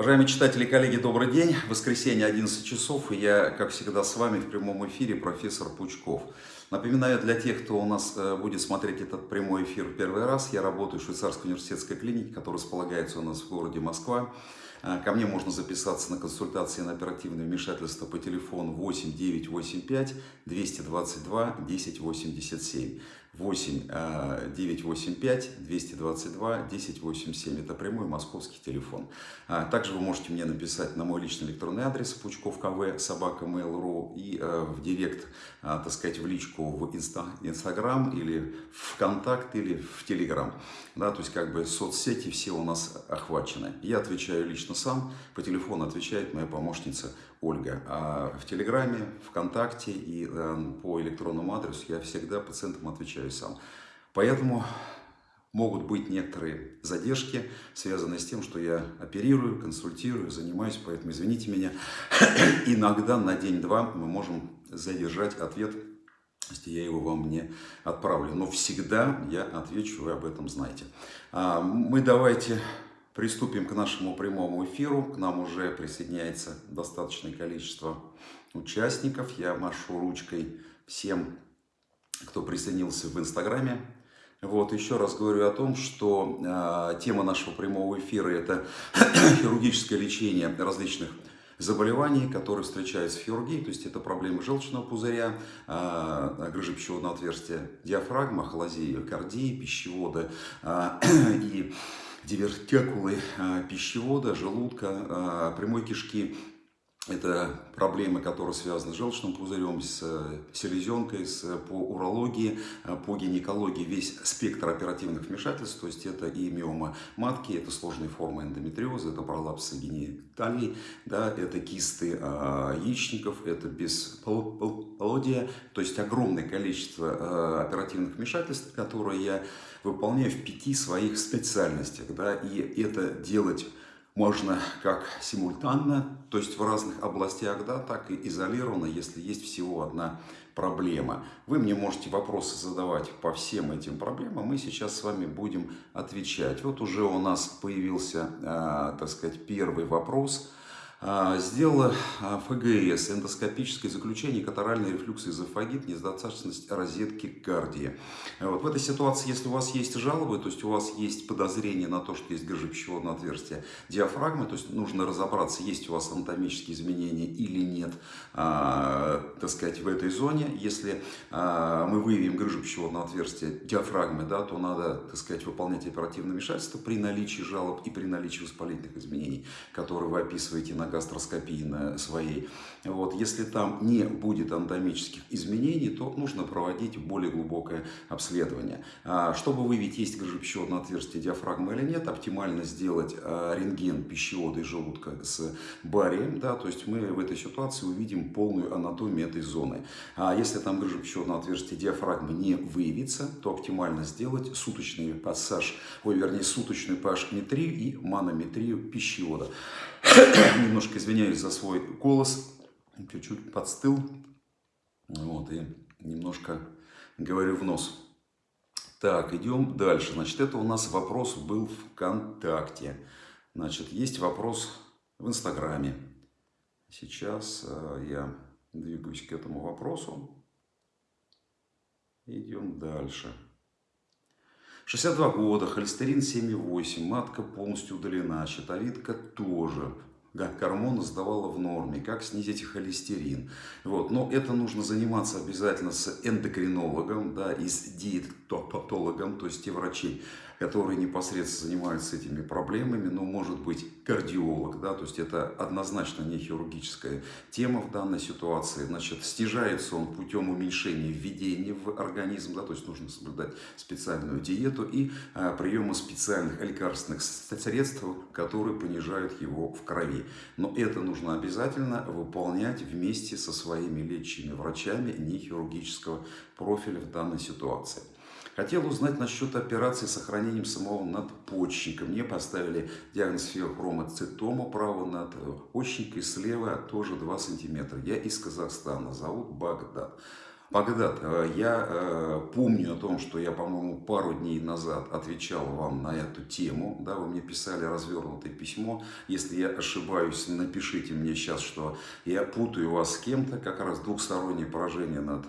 Уважаемые читатели и коллеги, добрый день. Воскресенье, 11 часов, и я, как всегда, с вами в прямом эфире, профессор Пучков. Напоминаю, для тех, кто у нас э, будет смотреть этот прямой эфир в первый раз, я работаю в швейцарской университетской клинике, которая располагается у нас в городе Москва. Э, ко мне можно записаться на консультации на оперативное вмешательство по телефону 8 985 222 1087. 8 985 222 1087. Это прямой московский телефон. А, также вы можете мне написать на мой личный электронный адрес пучков кв собака mail.ru и э, в директ, а, так сказать, в личку в Инстаграм или ВКонтакт или в Телеграм. Да, то есть как бы соцсети все у нас охвачены. Я отвечаю лично сам, по телефону отвечает моя помощница Ольга. А в Телеграме, ВКонтакте и э, по электронному адресу я всегда пациентам отвечаю сам. Поэтому могут быть некоторые задержки, связанные с тем, что я оперирую, консультирую, занимаюсь, поэтому извините меня. Иногда на день-два мы можем задержать ответ, если я его вам не отправлю. Но всегда я отвечу, вы об этом знаете. А, мы давайте Приступим к нашему прямому эфиру. К нам уже присоединяется достаточное количество участников. Я машу ручкой всем, кто присоединился в Инстаграме. Вот, еще раз говорю о том, что э, тема нашего прямого эфира – это хирургическое лечение различных заболеваний, которые встречаются в хирургии, то есть это проблемы желчного пузыря, э, грыжи пищеводного отверстия, диафрагма, холозии, кардии, пищевода и дивертикулы а, пищевода, желудка, а, прямой кишки. Это проблемы, которые связаны с желчным пузырем, с селезенкой, с, по урологии, а, по гинекологии, весь спектр оперативных вмешательств, то есть это и миома матки, это сложные формы эндометриоза, это пролапсы гениталий, да, это кисты э, яичников, это бесплодие, то есть огромное количество э, оперативных вмешательств, которые я выполняю в пяти своих специальностях. Да, и это делать можно как симультанно, то есть в разных областях, да, так и изолированно, если есть всего одна проблема. Вы мне можете вопросы задавать по всем этим проблемам, мы сейчас с вами будем отвечать. Вот уже у нас появился, э, так сказать, первый вопрос – сделала а, ФГС, эндоскопическое заключение, катаральный рефлюкс эзофагит, недостаточность розетки кардии. Вот. В этой ситуации, если у вас есть жалобы, то есть у вас есть подозрение на то, что есть грыжа пищеводного отверстия диафрагмы, то есть нужно разобраться, есть у вас анатомические изменения или нет, а, так сказать, в этой зоне. Если а, мы выявим грыжу пищеводного отверстия диафрагмы, да, то надо, так сказать, выполнять оперативное вмешательство при наличии жалоб и при наличии воспалительных изменений, которые вы описываете на гастроскопии своей. Вот. Если там не будет анатомических изменений, то нужно проводить более глубокое обследование. А, чтобы выявить, есть грыжа пищеводного отверстия диафрагмы или нет, оптимально сделать а, рентген пищевода и желудка с барием. Да, то есть мы в этой ситуации увидим полную анатомию этой зоны. А если там грыжа пищеводного отверстия диафрагмы не выявится, то оптимально сделать суточный пассаж, ой, вернее, суточную pH-метрию и манометрию пищевода. Немножко извиняюсь за свой голос. Чуть-чуть подстыл. Вот, и немножко говорю в нос. Так, идем дальше. Значит, это у нас вопрос был в ВКонтакте. Значит, есть вопрос в Инстаграме. Сейчас э, я двигаюсь к этому вопросу. Идем дальше. 62 года, холестерин 7,8, матка полностью удалена, щитовидка тоже. Гормоны сдавала в норме, как снизить холестерин. Вот. Но это нужно заниматься обязательно с эндокринологом да, и с диетологом, то есть те врачи, которые непосредственно занимаются этими проблемами, но может быть кардиолог, да, то есть это однозначно не хирургическая тема в данной ситуации. Значит, снижается он путем уменьшения введения в организм, да, то есть нужно соблюдать специальную диету и а, приема специальных лекарственных средств, которые понижают его в крови. Но это нужно обязательно выполнять вместе со своими лечащими врачами не хирургического профиля в данной ситуации. Хотел узнать насчет операции с сохранением самого надпочечника. Мне поставили диагноз феохромоцитома право надпочечника и слева тоже 2 сантиметра. Я из Казахстана, зовут Багдад. Багдад, э, я э, помню о том, что я, по-моему, пару дней назад отвечал вам на эту тему, да, вы мне писали развернутое письмо, если я ошибаюсь, напишите мне сейчас, что я путаю вас с кем-то, как раз двухстороннее поражение над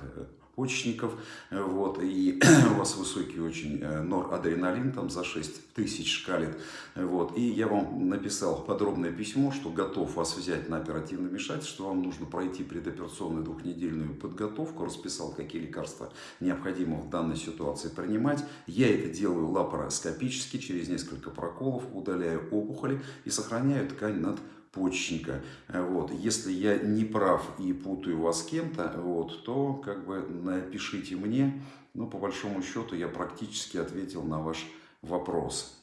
э, почечников, вот, и у вас высокий очень э, норадреналин, там за 6 тысяч шкалит, вот, и я вам написал подробное письмо, что готов вас взять на оперативное вмешательство, что вам нужно пройти предоперационную двухнедельную подготовку, расписал, какие лекарства необходимо в данной ситуации принимать, я это делаю лапароскопически, через несколько проколов удаляю опухоли и сохраняю ткань над почечника. Вот. Если я не прав и путаю вас с кем-то, вот, то как бы напишите мне. Ну, по большому счету, я практически ответил на ваш вопрос.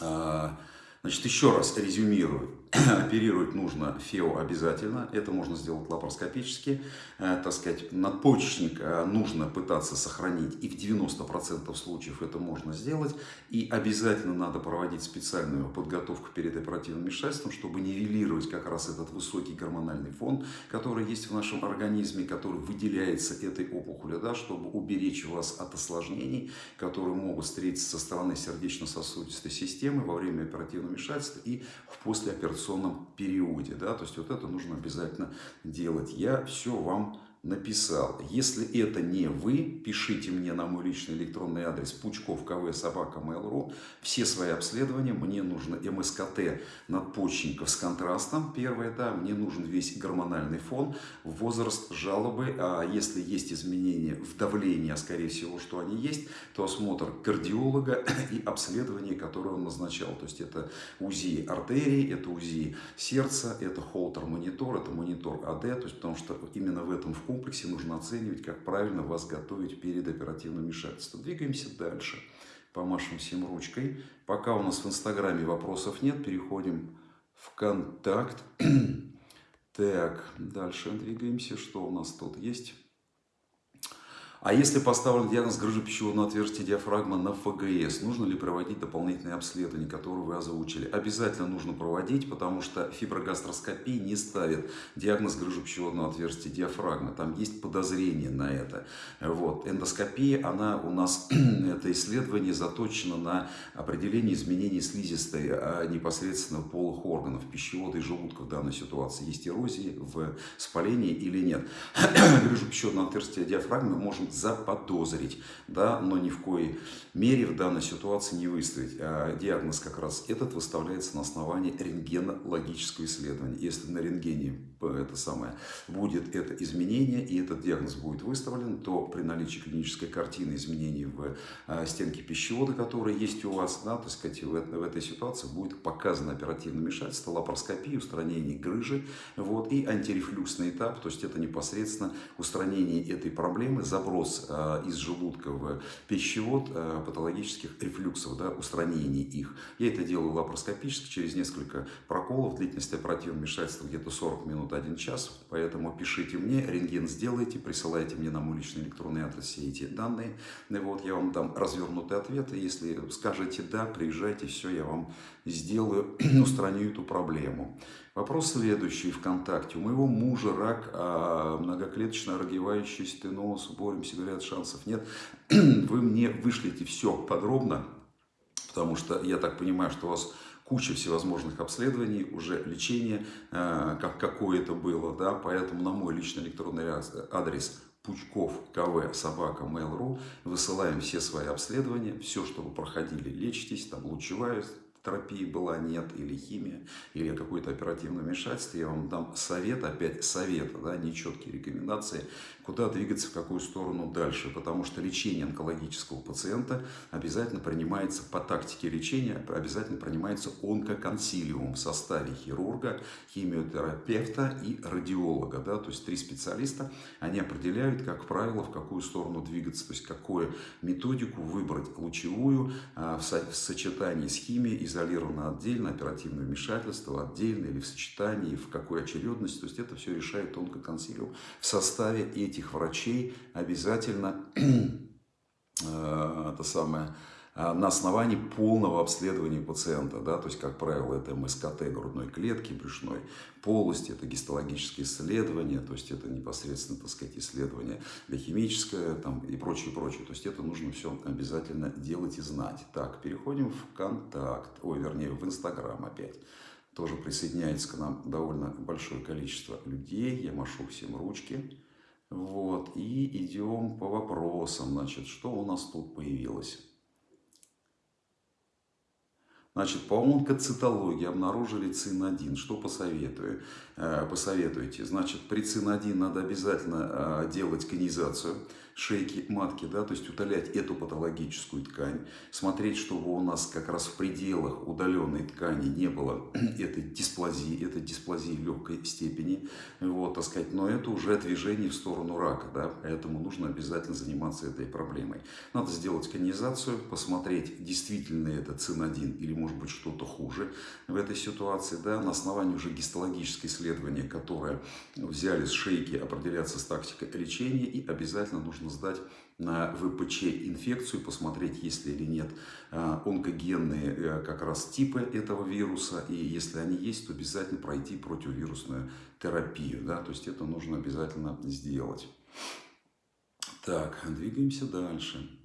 А, значит, еще раз резюмирую. Оперировать нужно ФЕО обязательно, это можно сделать лапароскопически, э, так сказать, надпочечник э, нужно пытаться сохранить, и в 90% случаев это можно сделать, и обязательно надо проводить специальную подготовку перед оперативным вмешательством, чтобы нивелировать как раз этот высокий гормональный фон, который есть в нашем организме, который выделяется этой опухолью, да, чтобы уберечь вас от осложнений, которые могут встретиться со стороны сердечно-сосудистой системы во время оперативного вмешательства и в послеоперационном операционном периоде. Да? То есть вот это нужно обязательно делать. Я все вам написал. Если это не вы, пишите мне на мой личный электронный адрес пучков кв собака mail.ru. Все свои обследования. Мне нужно МСКТ надпочечников с контрастом. Первое, да, мне нужен весь гормональный фон, возраст, жалобы. А если есть изменения в давлении, а скорее всего, что они есть, то осмотр кардиолога и обследование, которое он назначал. То есть это УЗИ артерии, это УЗИ сердца, это холтер-монитор, это монитор АД. То есть потому что именно в этом вкусе комплексе нужно оценивать, как правильно вас готовить перед оперативным вмешательством. Двигаемся дальше. Помашем всем ручкой. Пока у нас в Инстаграме вопросов нет, переходим в контакт. Так, дальше двигаемся. Что у нас тут есть? А если поставлен диагноз грыжи пищеводного отверстия диафрагмы на ФГС, нужно ли проводить дополнительные обследования, которые вы озвучили? Обязательно нужно проводить, потому что фиброгастроскопия не ставит диагноз грыжи пищеводного отверстия диафрагмы. Там есть подозрение на это. Вот. Эндоскопия, она у нас, это исследование заточено на определение изменений слизистой а непосредственно полых органов, пищевода и желудка в данной ситуации. Есть эрозии в спалении или нет. Грыжу пищеводного отверстия диафрагмы можем заподозрить, да, но ни в коей мере в данной ситуации не выставить. А диагноз как раз этот выставляется на основании рентгенологического исследования. Если на рентгене это самое, будет это изменение и этот диагноз будет выставлен, то при наличии клинической картины изменений в а, стенке пищевода, которые есть у вас, да, то сказать, в, в этой ситуации будет показано оперативное вмешательство, лапароскопия, устранение грыжи вот, и антирефлюксный этап, то есть это непосредственно устранение этой проблемы, заброс перенос а, из желудка в пищевод а, патологических рефлюксов, да, устранение их. Я это делаю лапароскопически через несколько проколов. Длительность оперативного вмешательства где-то 40 минут, 1 час. Поэтому пишите мне, рентген сделайте, присылайте мне на мой личный электронный адрес все эти данные. Вот, я вам дам развернутый ответ. Если скажете «да», приезжайте, все, я вам сделаю, устраню эту проблему. Вопрос следующий ВКонтакте. У моего мужа рак, а многоклеточно рогевающий стеноз, боремся, говорят, шансов нет. Вы мне вышлите все подробно, потому что я так понимаю, что у вас куча всевозможных обследований, уже лечение, а, как какое это было, да, поэтому на мой личный электронный адрес Пучков КВ собака Mail.ru высылаем все свои обследования, все, что вы проходили, лечитесь, там лучевая терапии была, нет, или химия, или какое-то оперативное вмешательство, я вам дам совет, опять совета, да, нечеткие рекомендации, куда двигаться, в какую сторону дальше, потому что лечение онкологического пациента обязательно принимается по тактике лечения, обязательно принимается онкоконсилиум в составе хирурга, химиотерапевта и радиолога, да, то есть три специалиста, они определяют, как правило, в какую сторону двигаться, то есть какую методику выбрать, лучевую а, в сочетании с химией, изолировано отдельно, оперативное вмешательство отдельно или в сочетании, в какой очередности. То есть это все решает тонко консилиум. В составе этих врачей обязательно э, это самое, а, на основании полного обследования пациента, да, то есть, как правило, это МСКТ грудной клетки, брюшной полости, это гистологические исследования, то есть это непосредственно, так сказать, исследование биохимическое там, и прочее, прочее. То есть это нужно все обязательно делать и знать. Так, переходим в контакт, ой, вернее, в Инстаграм опять. Тоже присоединяется к нам довольно большое количество людей. Я машу всем ручки. Вот, и идем по вопросам. Значит, что у нас тут появилось? Значит, по онкоцитологии обнаружили ЦИН-1. Что посоветую? Э, посоветуете? Значит, при ЦИН-1 надо обязательно э, делать конизацию шейки матки, да, то есть удалять эту патологическую ткань, смотреть, чтобы у нас как раз в пределах удаленной ткани не было этой дисплазии, этой дисплазии легкой степени, вот, так сказать, но это уже движение в сторону рака, да, поэтому нужно обязательно заниматься этой проблемой. Надо сделать конизацию, посмотреть, действительно это ЦИН-1 или может быть что-то хуже в этой ситуации, да, на основании уже гистологического исследования, которое взяли с шейки, определяться с тактикой лечения и обязательно нужно нужно сдать на ВПЧ инфекцию, посмотреть, есть ли или нет а, онкогенные э, как раз типы этого вируса. И если они есть, то обязательно пройти противовирусную терапию. Да? То есть это нужно обязательно сделать. Так, двигаемся дальше.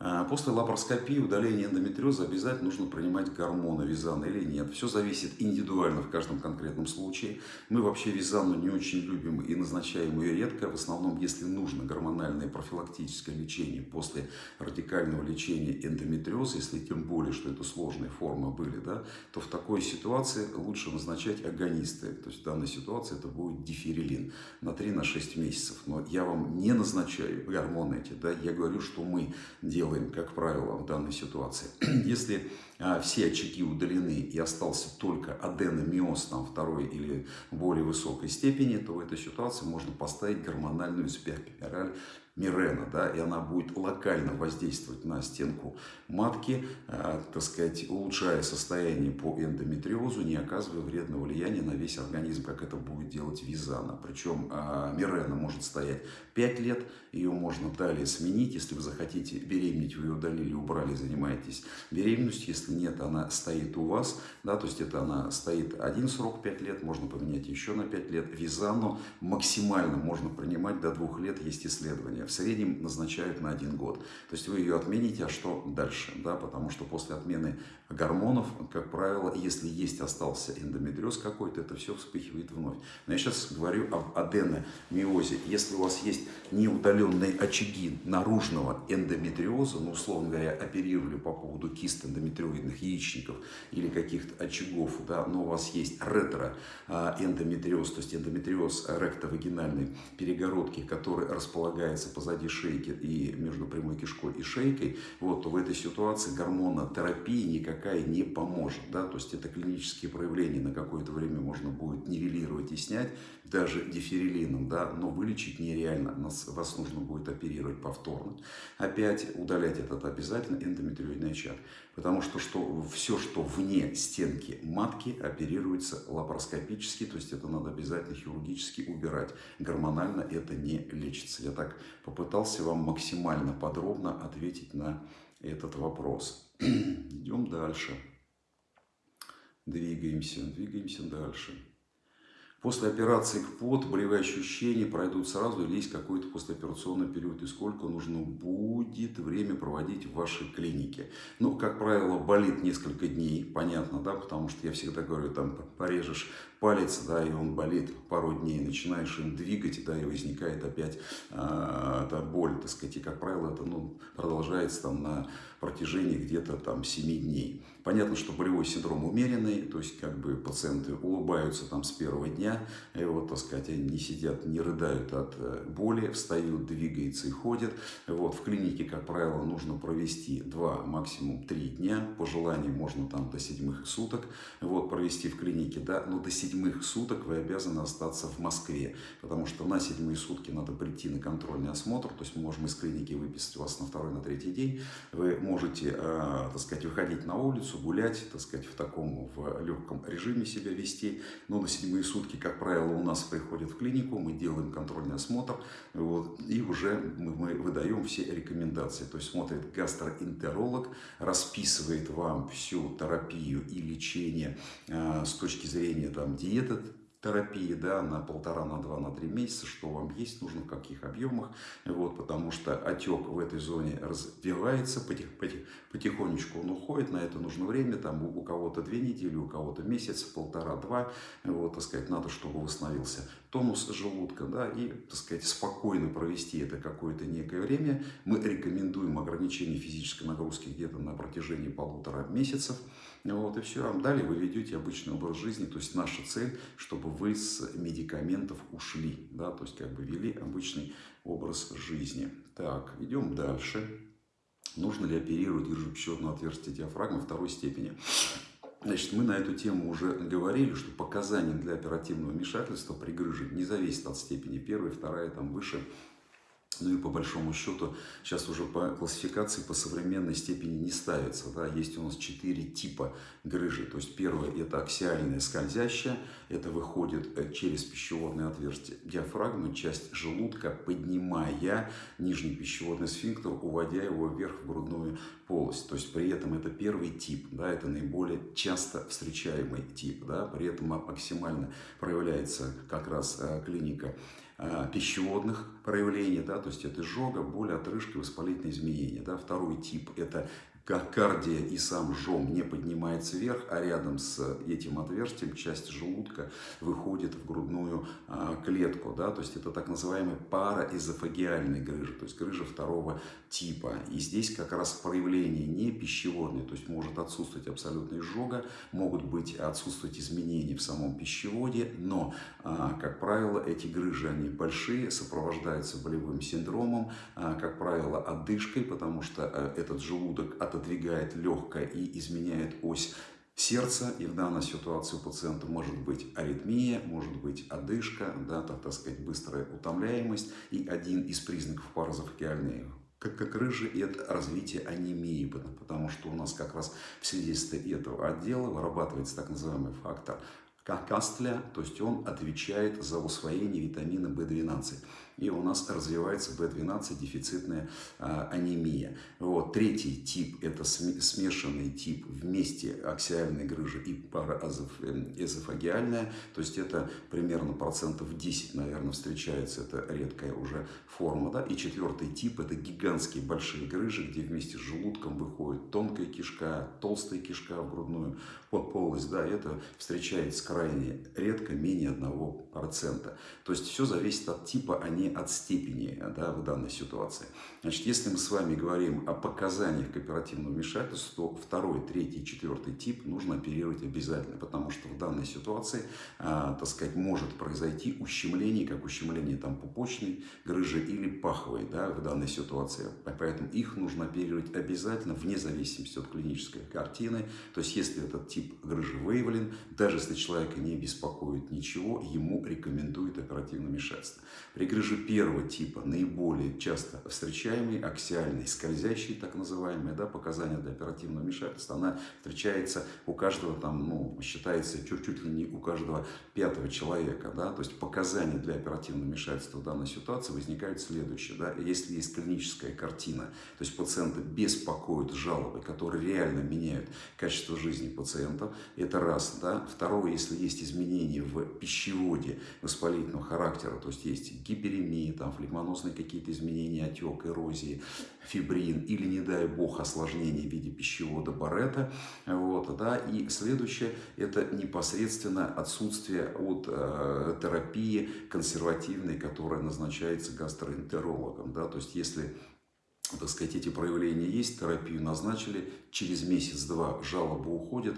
А, после лапароскопии, удаления эндометриоза обязательно нужно принимать гормоны визана или нет. Все зависит индивидуально в каждом конкретном случае. Мы вообще визану не очень любим и назначаем ее редко. В основном, если нужно гормональное профилактическое лечение после радикального лечения эндометриоза, если тем более, что это сложные формы были, да, то в такой ситуации лучше назначать агонисты. То есть в данной ситуации это будет диферилин на 3-6 месяцев. Но я вам не назначаю гормоны эти. Да, я говорю, что мы делаем делаем, как правило, в данной ситуации. Если а, все очаги удалены и остался только аденомиоз там, второй или более высокой степени, то в этой ситуации можно поставить гормональную спираль Мирена, да, и она будет локально воздействовать на стенку матки, э, так сказать, улучшая состояние по эндометриозу, не оказывая вредного влияния на весь организм, как это будет делать Визана. Причем э, Мирена может стоять 5 лет, ее можно далее сменить, если вы захотите беременеть, вы ее удалили, убрали, занимаетесь беременностью, если нет, она стоит у вас, да, то есть это она стоит один срок 5 лет, можно поменять еще на 5 лет. Визану максимально можно принимать до 2 лет, есть исследования в среднем назначают на один год. То есть вы ее отмените, а что дальше? Да? Потому что после отмены гормонов, как правило, если есть остался эндометриоз какой-то, это все вспыхивает вновь. Но я сейчас говорю об аденомиозе. Если у вас есть неудаленные очаги наружного эндометриоза, ну, условно говоря, оперировали по поводу кист эндометриоидных яичников или каких-то очагов, да, но у вас есть ретроэндометриоз, то есть эндометриоз ректовагинальной перегородки, который располагается позади шейки и между прямой кишкой и шейкой, вот, то в этой ситуации гормонотерапия никакая не поможет. Да? То есть это клинические проявления на какое-то время можно будет нивелировать и снять, даже диферилином, да? но вылечить нереально. Нас, вас нужно будет оперировать повторно. Опять удалять этот обязательно эндометриоидный очаг. Потому что, что все, что вне стенки матки, оперируется лапароскопически, то есть это надо обязательно хирургически убирать. Гормонально это не лечится. Я так попытался вам максимально подробно ответить на этот вопрос. Идем дальше. Двигаемся, двигаемся дальше. После операции КПОТ болевые ощущения пройдут сразу или есть какой-то послеоперационный период и сколько нужно будет время проводить в вашей клинике. Ну, как правило, болит несколько дней, понятно, да, потому что я всегда говорю, там порежешь палец, да, и он болит пару дней, начинаешь им двигать, да, и возникает опять э, эта боль, так сказать, и, как правило, это ну, продолжается там на протяжении где-то там 7 дней. Понятно, что болевой синдром умеренный, то есть как бы пациенты улыбаются там с первого дня, и вот, так сказать, они не сидят, не рыдают от э, боли, встают, двигаются и ходят. Вот, в клинике, как правило, нужно провести 2, максимум 3 дня, по желанию можно там до седьмых суток, вот, провести в клинике, да, но до седьмых суток вы обязаны остаться в Москве, потому что на седьмые сутки надо прийти на контрольный осмотр, то есть мы можем из клиники выписать вас на второй, на третий день, вы можете, э, так сказать, выходить на улицу, гулять, так сказать, в таком в легком режиме себя вести. Но на седьмые сутки, как правило, у нас приходят в клинику, мы делаем контрольный осмотр, вот, и уже мы, мы выдаем все рекомендации. То есть смотрит гастроэнтеролог, расписывает вам всю терапию и лечение э, с точки зрения там, диеты, терапии да, на полтора, на два, на три месяца, что вам есть, нужно в каких объемах, вот, потому что отек в этой зоне развивается, потих, потих, потихонечку он уходит, на это нужно время, там у, у кого-то две недели, у кого-то месяц, полтора-два, вот, так сказать, надо, чтобы восстановился тонус желудка, да, и, так сказать, спокойно провести это какое-то некое время. Мы рекомендуем ограничение физической нагрузки где-то на протяжении полутора месяцев, вот, и все. Далее вы ведете обычный образ жизни. То есть наша цель, чтобы вы с медикаментов ушли. Да, то есть как бы вели обычный образ жизни. Так, идем дальше. Нужно ли оперировать грыжепищеводное отверстие диафрагмы второй степени? Значит, мы на эту тему уже говорили, что показания для оперативного вмешательства при грыже не зависят от степени первой, вторая, там выше ну и по большому счету сейчас уже по классификации по современной степени не ставится. Да? Есть у нас четыре типа грыжи. То есть первое это аксиальная скользящая. Это выходит э, через пищеводное отверстие диафрагмы, часть желудка, поднимая нижний пищеводный сфинктер, уводя его вверх в грудную полость. То есть при этом это первый тип. Да? Это наиболее часто встречаемый тип. Да? При этом максимально проявляется как раз э, клиника пищеводных проявлений, да, то есть это изжога, боль, отрыжка, воспалительные изменения. Да. Второй тип – это кардия и сам жом не поднимается вверх, а рядом с этим отверстием часть желудка выходит в грудную а, клетку. Да? То есть это так называемая параэзофагиальная грыжа, то есть грыжа второго типа. И здесь как раз проявление не пищеводное, то есть может отсутствовать абсолютно изжога, могут быть отсутствовать изменения в самом пищеводе, но, а, как правило, эти грыжи, они большие, сопровождаются болевым синдромом, а, как правило, одышкой, потому что этот желудок от отодвигает легкое и изменяет ось сердца, и в данной ситуации у пациента может быть аритмия, может быть одышка, да, так, так сказать, быстрая утомляемость, и один из признаков паразофагиальной как, как рыжий, это развитие анемии, потому что у нас как раз в свидетельстве этого отдела вырабатывается так называемый фактор Кастля, то есть он отвечает за усвоение витамина В12 и у нас развивается B12 дефицитная а, анемия. Вот. Третий тип – это смешанный тип вместе аксиальной грыжи и параэзофагиальная, то есть это примерно процентов 10, наверное, встречается, это редкая уже форма. Да? И четвертый тип – это гигантские большие грыжи, где вместе с желудком выходит тонкая кишка, толстая кишка в грудную полость. Да? Это встречается крайне редко, менее 1%. То есть все зависит от типа, а от степени да, в данной ситуации. Значит, если мы с вами говорим о показаниях к оперативному вмешательству, то второй, третий, четвертый тип нужно оперировать обязательно, потому что в данной ситуации, а, так сказать, может произойти ущемление, как ущемление там пупочной грыжи или паховой да, в данной ситуации. Поэтому их нужно оперировать обязательно, вне зависимости от клинической картины. То есть, если этот тип грыжи выявлен, даже если человека не беспокоит ничего, ему рекомендуют оперативное вмешательство. При грыже первого типа, наиболее часто встречаемый, аксиальный, скользящий, так называемый, да, показания для оперативного вмешательства, она встречается у каждого, там, ну, считается чуть-чуть ли не у каждого пятого человека, да, то есть показания для оперативного вмешательства в данной ситуации возникают следующие, да, если есть клиническая картина, то есть пациента беспокоят жалобы, которые реально меняют качество жизни пациента, это раз, да, второе, если есть изменения в пищеводе воспалительного характера, то есть есть гиперемии, там, флегмоносные какие-то изменения, отек, эрозии, фибрин или, не дай бог, осложнения в виде пищевода Барета. Вот, да. И следующее – это непосредственно отсутствие от э, терапии консервативной, которая назначается гастроэнтерологом. Да. То есть, если так сказать, эти проявления есть, терапию назначили, через месяц-два жалоба уходит,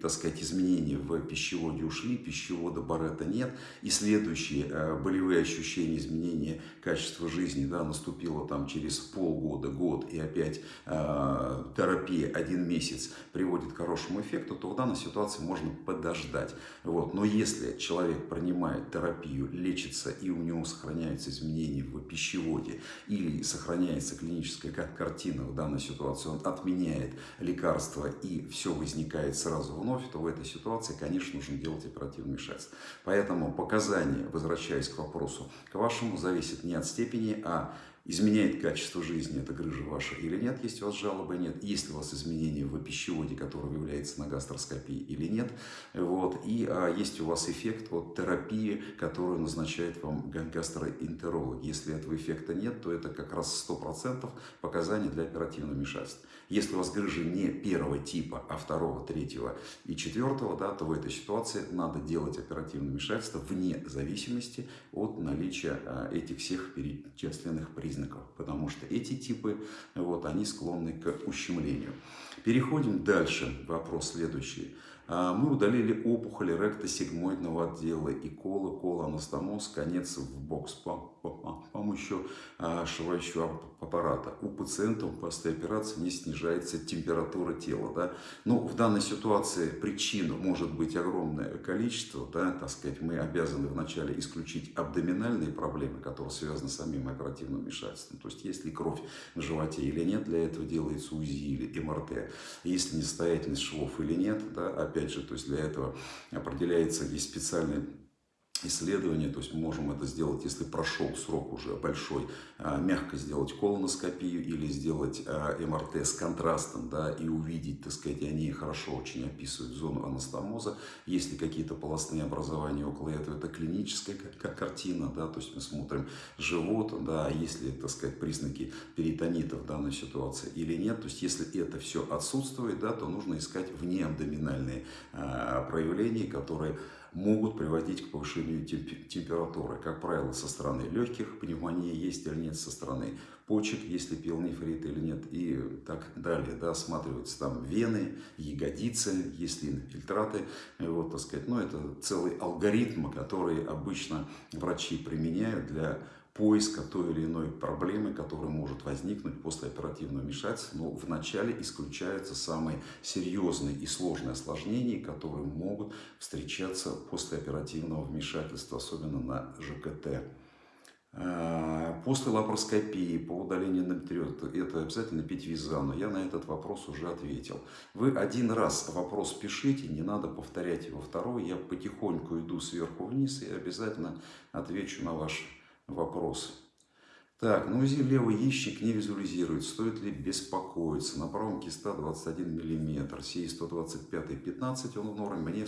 так сказать, изменения в пищеводе ушли, пищевода Барета нет, и следующие э, болевые ощущения, изменения качества жизни, да, наступило там через полгода, год, и опять э, терапия один месяц приводит к хорошему эффекту, то в данной ситуации можно подождать. Вот. Но если человек принимает терапию, лечится, и у него сохраняются изменения в пищеводе, или сохраняется клиническая картина в данной ситуации, он отменяет лекарства и все возникает сразу вновь, то в этой ситуации, конечно, нужно делать оперативное вмешательство. Поэтому показания, возвращаясь к вопросу, к вашему, зависит не от степени, а изменяет качество жизни эта грыжа ваша или нет, есть у вас жалобы, нет, есть ли у вас изменения в пищеводе, который выявляется на гастроскопии или нет, вот, и а, есть у вас эффект от терапии, которую назначает вам гастроэнтеролог. Если этого эффекта нет, то это как раз 100% показания для оперативного вмешательства. Если у вас грыжа не первого типа, а второго, третьего и четвертого, да, то в этой ситуации надо делать оперативное вмешательство вне зависимости от наличия а, этих всех перечисленных признаков, потому что эти типы, вот, они склонны к ущемлению. Переходим дальше. Вопрос следующий. А, мы удалили опухоль ректосигмоидного отдела и кола, колоанастоноз, конец в бокс по, по, по помощью а, шивающего аппарата. У пациента после операции не снижается температура тела. Да? Но ну, в данной ситуации причин может быть огромное количество. Да? Так сказать, мы обязаны вначале исключить абдоминальные проблемы, которые связаны с самим оперативным вмешательством. То есть, есть ли кровь в животе или нет, для этого делается УЗИ или МРТ. Есть ли несостоятельность швов или нет, да? опять же, то есть для этого определяется, есть специальный исследование, то есть мы можем это сделать, если прошел срок уже большой, а, мягко сделать колоноскопию или сделать а, МРТ с контрастом, да, и увидеть, так сказать, они хорошо очень описывают зону анастомоза. Если какие-то полостные образования около этого, это клиническая картина, да, то есть мы смотрим живот, да, есть ли, так сказать, признаки перитонита в данной ситуации или нет. То есть если это все отсутствует, да, то нужно искать внеабдоминальные проявления, которые могут приводить к повышению температуры. Как правило, со стороны легких, пневмония есть или нет со стороны почек, если пиелонефрит или нет, и так далее. Да, осматриваются там вены, ягодицы, есть ли инфильтраты. Вот, так сказать. Ну, это целый алгоритм, который обычно врачи применяют для поиска той или иной проблемы, которая может возникнуть после оперативного вмешательства, но вначале исключаются самые серьезные и сложные осложнения, которые могут встречаться после оперативного вмешательства, особенно на ЖКТ. А, после лапароскопии по удалению натрет это обязательно пить визану. Я на этот вопрос уже ответил. Вы один раз вопрос пишите, не надо повторять его второй. Я потихоньку иду сверху вниз и обязательно отвечу на ваш вопрос. Так, на УЗИ левый яичник не визуализирует. Стоит ли беспокоиться? На правом киста 21 мм, сей 125 15, он в норме, мне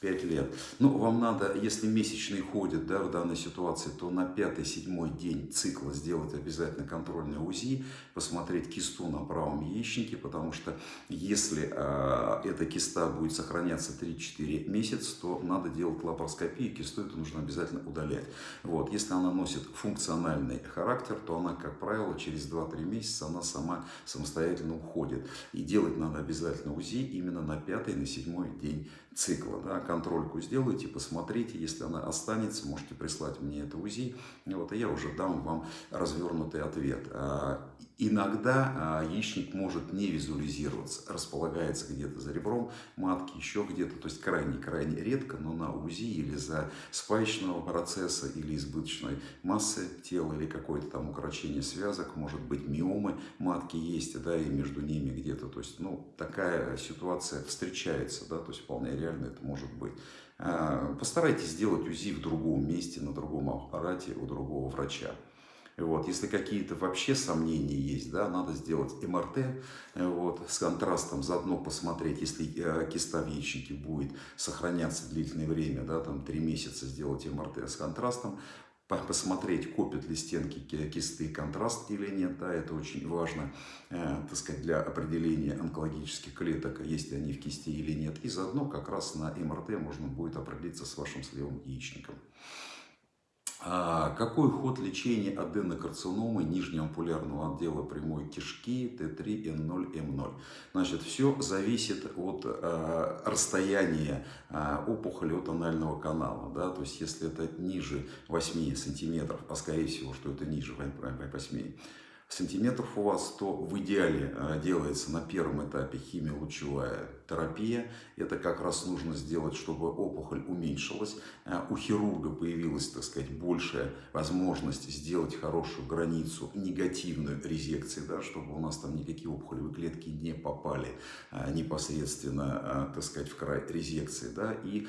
45 лет. Ну, вам надо, если месячные ходят да, в данной ситуации, то на 5-7 день цикла сделать обязательно контрольное УЗИ, посмотреть кисту на правом яичнике, потому что если э, эта киста будет сохраняться 3-4 месяца, то надо делать лапароскопию, кисту это нужно обязательно удалять. Вот, если она носит функциональный характер, то она, как правило, через 2-3 месяца она сама самостоятельно уходит. И делать надо обязательно УЗИ именно на пятый, на седьмой день цикла. Да, контрольку сделайте, посмотрите, если она останется, можете прислать мне это УЗИ, вот, и я уже дам вам развернутый ответ. Иногда а, яичник может не визуализироваться, располагается где-то за ребром матки, еще где-то, то есть крайне-крайне редко, но на УЗИ или за спаечного процесса, или избыточной массы тела, или какое-то там укорочение связок, может быть миомы матки есть, да, и между ними где-то, то есть, ну, такая ситуация встречается, да, то есть вполне реально это может быть. А, постарайтесь сделать УЗИ в другом месте, на другом аппарате у другого врача. Вот. Если какие-то вообще сомнения есть, да, надо сделать МРТ вот, с контрастом, заодно посмотреть, если э, киста в яичнике будет сохраняться длительное время, да, там 3 месяца сделать МРТ с контрастом, посмотреть, копят ли стенки кисты контраст или нет. Да, это очень важно э, так сказать, для определения онкологических клеток, есть ли они в кисти или нет. И заодно как раз на МРТ можно будет определиться с вашим сливом яичником. А какой ход лечения аденокарциномы нижнего ампулярного отдела прямой кишки T3N0M0? Значит, все зависит от э, расстояния э, опухоли от анального канала. Да? То есть, если это ниже 8 сантиметров, а скорее всего, что это ниже 8 сантиметров у вас, то в идеале делается на первом этапе химиолучевая терапия. Это как раз нужно сделать, чтобы опухоль уменьшилась. Э, у хирурга появилась, так сказать, большая возможность сделать хорошую границу негативную резекции, да, чтобы у нас там никакие опухолевые клетки не попали э, непосредственно, э, так сказать, в край резекции. Да. И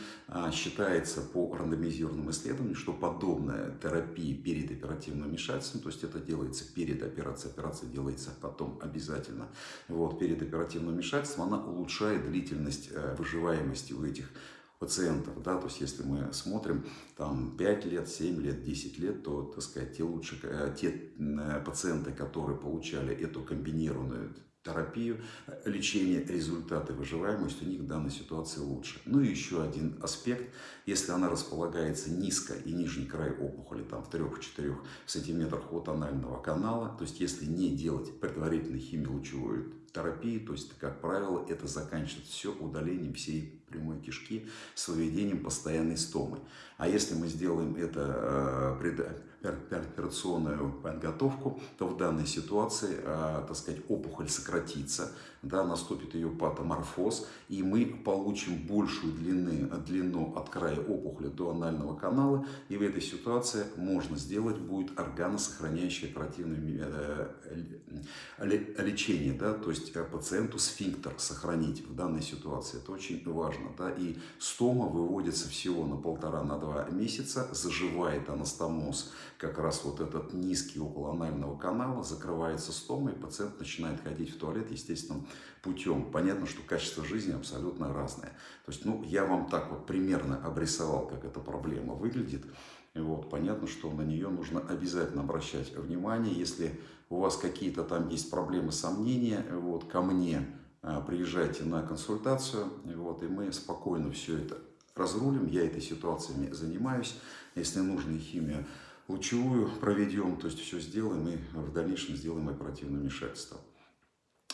считается по рандомизированным исследованиям, что подобная терапия перед оперативным вмешательством, то есть это делается перед операцией, операция делается потом обязательно, вот, перед оперативным вмешательством, она улучшает длительность э, выживаемости у этих пациентов, да, то есть если мы смотрим там 5 лет, 7 лет, 10 лет, то, так сказать, те лучше, э, те э, пациенты, которые получали эту комбинированную терапию, лечение, результаты выживаемости у них в данной ситуации лучше. Ну и еще один аспект, если она располагается низко и нижний край опухоли, там в 3-4 сантиметрах от анального канала, то есть если не делать предварительной химиолучевой терапии, то есть, как правило, это заканчивается все удалением всей прямой кишки с выведением постоянной стомы. А если мы сделаем это э, операционную подготовку, то в данной ситуации, э, так сказать, опухоль сократится, да, наступит ее патоморфоз, и мы получим большую длины, длину от края опухоли до анального канала, и в этой ситуации можно сделать будет органосохраняющее оперативное э, лечение, да, то есть э, пациенту сфинктер сохранить в данной ситуации, это очень важно, да, и стома выводится всего на полтора-на два месяца, заживает анастомоз, как раз вот этот низкий около анального канала, закрывается стома, и пациент начинает ходить в туалет естественным путем. Понятно, что качество жизни абсолютно разное. То есть, ну, я вам так вот примерно обрисовал, как эта проблема выглядит. И вот, понятно, что на нее нужно обязательно обращать внимание. Если у вас какие-то там есть проблемы, сомнения, вот, ко мне а, приезжайте на консультацию, вот, и мы спокойно все это разрулим. Я этой ситуациями занимаюсь. Если нужно химию лучевую проведем, то есть все сделаем и в дальнейшем сделаем оперативное вмешательство.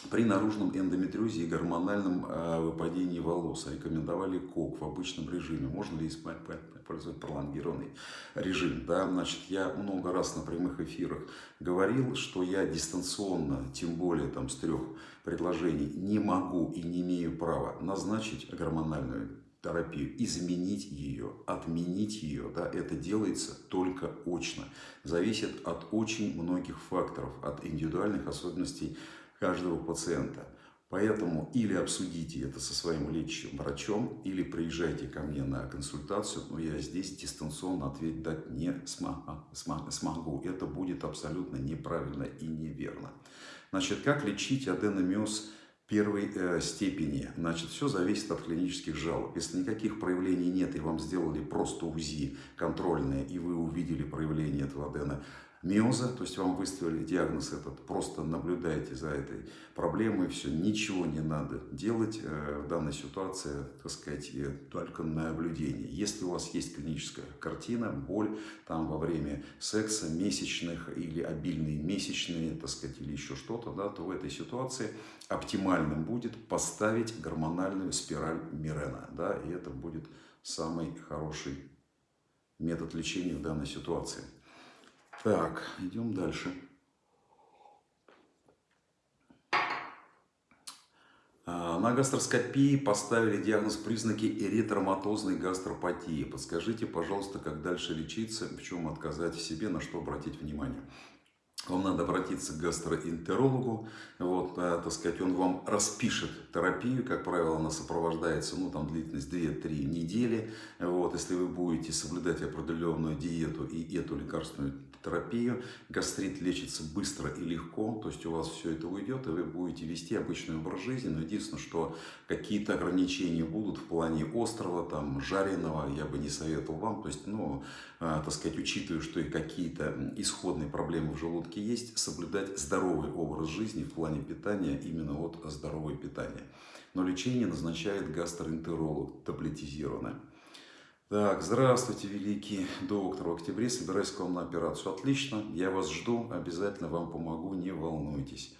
При наружном эндометриозе и гормональном э, выпадении волос рекомендовали КОК в обычном режиме. Можно ли использовать пролонгированный режим? Да, значит, я много раз на прямых эфирах говорил, что я дистанционно, тем более там с трех предложений, не могу и не имею права назначить гормональную терапию, изменить ее, отменить ее, да, это делается только очно. Зависит от очень многих факторов, от индивидуальных особенностей каждого пациента. Поэтому или обсудите это со своим лечащим врачом, или приезжайте ко мне на консультацию, но я здесь дистанционно ответ дать не смогу. Это будет абсолютно неправильно и неверно. Значит, как лечить аденомиоз первой э, степени. Значит, все зависит от клинических жалоб. Если никаких проявлений нет, и вам сделали просто УЗИ контрольное, и вы увидели проявление этого адена, миоза, то есть вам выставили диагноз этот, просто наблюдайте за этой проблемой, все, ничего не надо делать э, в данной ситуации, так сказать, только наблюдение. Если у вас есть клиническая картина, боль там во время секса, месячных или обильные месячные, так сказать, или еще что-то, да, то в этой ситуации оптимальным будет поставить гормональную спираль Мирена, да, и это будет самый хороший метод лечения в данной ситуации. Так, идем дальше. А, на гастроскопии поставили диагноз признаки эритроматозной гастропатии. Подскажите, пожалуйста, как дальше лечиться, в чем отказать себе, на что обратить внимание вам надо обратиться к гастроэнтерологу, вот, а, так сказать, он вам распишет терапию, как правило, она сопровождается, ну, там, длительность 2-3 недели, вот, если вы будете соблюдать определенную диету и эту лекарственную терапию, гастрит лечится быстро и легко, то есть у вас все это уйдет, и вы будете вести обычный образ жизни, но единственное, что какие-то ограничения будут в плане острого, там, жареного, я бы не советовал вам, то есть, ну, э, так сказать, учитывая, что и какие-то исходные проблемы в желудке есть, соблюдать здоровый образ жизни в плане питания, именно от здорового питания. Но лечение назначает гастроэнтеролог таблетизированное. Так, здравствуйте, великий доктор. В октябре собираюсь к вам на операцию. Отлично, я вас жду, обязательно вам помогу, не волнуйтесь.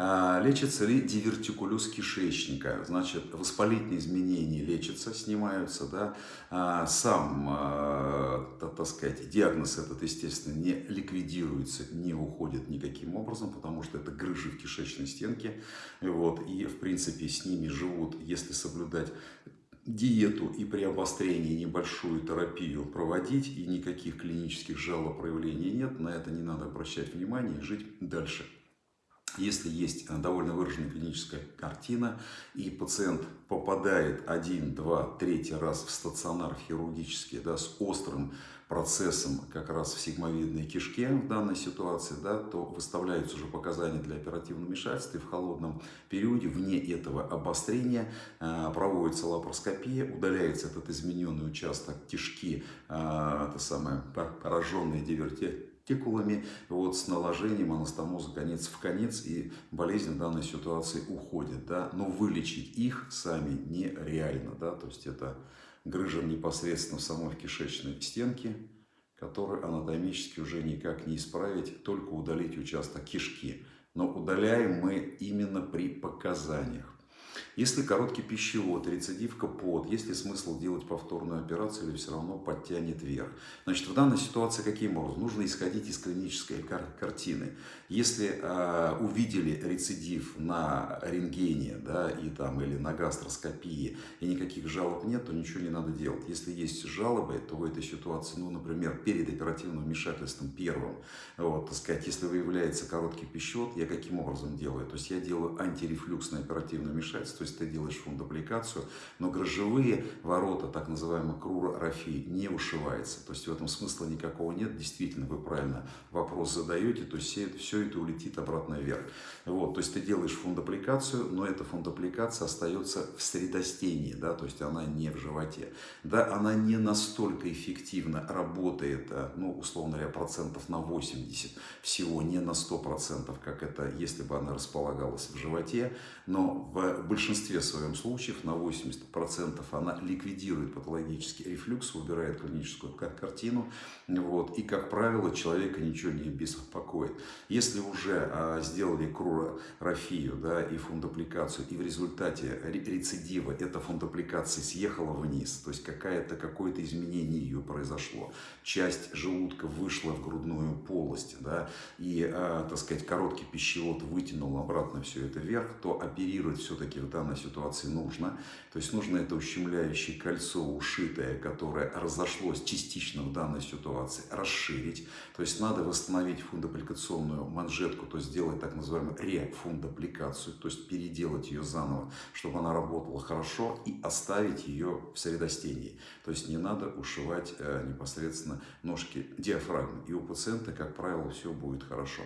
А, лечится ли дивертикулез кишечника? Значит, воспалительные изменения лечатся, снимаются, да. А, сам, а, так сказать, диагноз этот, естественно, не ликвидируется, не уходит никаким образом, потому что это грыжи в кишечной стенке. Вот, и, в принципе, с ними живут, если соблюдать диету и при обострении небольшую терапию проводить, и никаких клинических жалоб проявлений нет, на это не надо обращать внимание и жить дальше. Если есть э, довольно выраженная клиническая картина, и пациент попадает один, два, третий раз в стационар хирургический да, с острым процессом как раз в сигмовидной кишке в данной ситуации, да, то выставляются уже показания для оперативного вмешательства. И в холодном периоде, вне этого обострения, э, проводится лапароскопия, удаляется этот измененный участок кишки, э, это самое пораженные диверти текулами, вот с наложением анастомоза конец в конец, и болезнь в данной ситуации уходит, да, но вылечить их сами нереально, да, то есть это грыжа непосредственно самой кишечной стенке, которую анатомически уже никак не исправить, только удалить участок кишки. Но удаляем мы именно при показаниях. Если короткий пищевод, рецидивка под, есть ли смысл делать повторную операцию или все равно подтянет вверх? Значит, в данной ситуации каким образом? Нужно исходить из клинической кар картины. Если э, увидели рецидив на рентгене да, и, там, или на гастроскопии и никаких жалоб нет, то ничего не надо делать. Если есть жалобы, то в этой ситуации, ну, например, перед оперативным вмешательством первым, вот, так сказать, если выявляется короткий пищевод, я каким образом делаю? То есть я делаю антирефлюксное оперативное вмешательство, есть ты делаешь фундапликацию, но грыжевые ворота, так называемый крура рафи, не ушивается. То есть в этом смысла никакого нет. Действительно, вы правильно вопрос задаете, то есть все это, улетит обратно вверх. Вот, то есть ты делаешь фундапликацию, но эта фундапликация остается в средостении, да, то есть она не в животе. Да, она не настолько эффективно работает, э, ну, условно говоря, процентов на 80, всего не на 100%, как это, если бы она располагалась в животе, но в большинстве своем случаев, на 80%, она ликвидирует патологический рефлюкс, убирает клиническую картину, вот, и, как правило, человека ничего не беспокоит. Если уже а, сделали крурорафию да, и фундапликацию, и в результате рецидива эта фундапликация съехала вниз, то есть какое-то какое изменение ее произошло, часть желудка вышла в грудную полость, да, и, а, так сказать, короткий пищевод вытянул обратно все это вверх, то оперировать все-таки в данной ситуации нужно. То есть нужно это ущемляющее кольцо ушитое, которое разошлось частично в данной ситуации, расширить. То есть надо восстановить фундапликационную манжетку, то есть сделать так называемую рефундапликацию, то есть переделать ее заново, чтобы она работала хорошо и оставить ее в средостении. То есть не надо ушивать э, непосредственно ножки диафрагмы. И у пациента, как правило, все будет хорошо.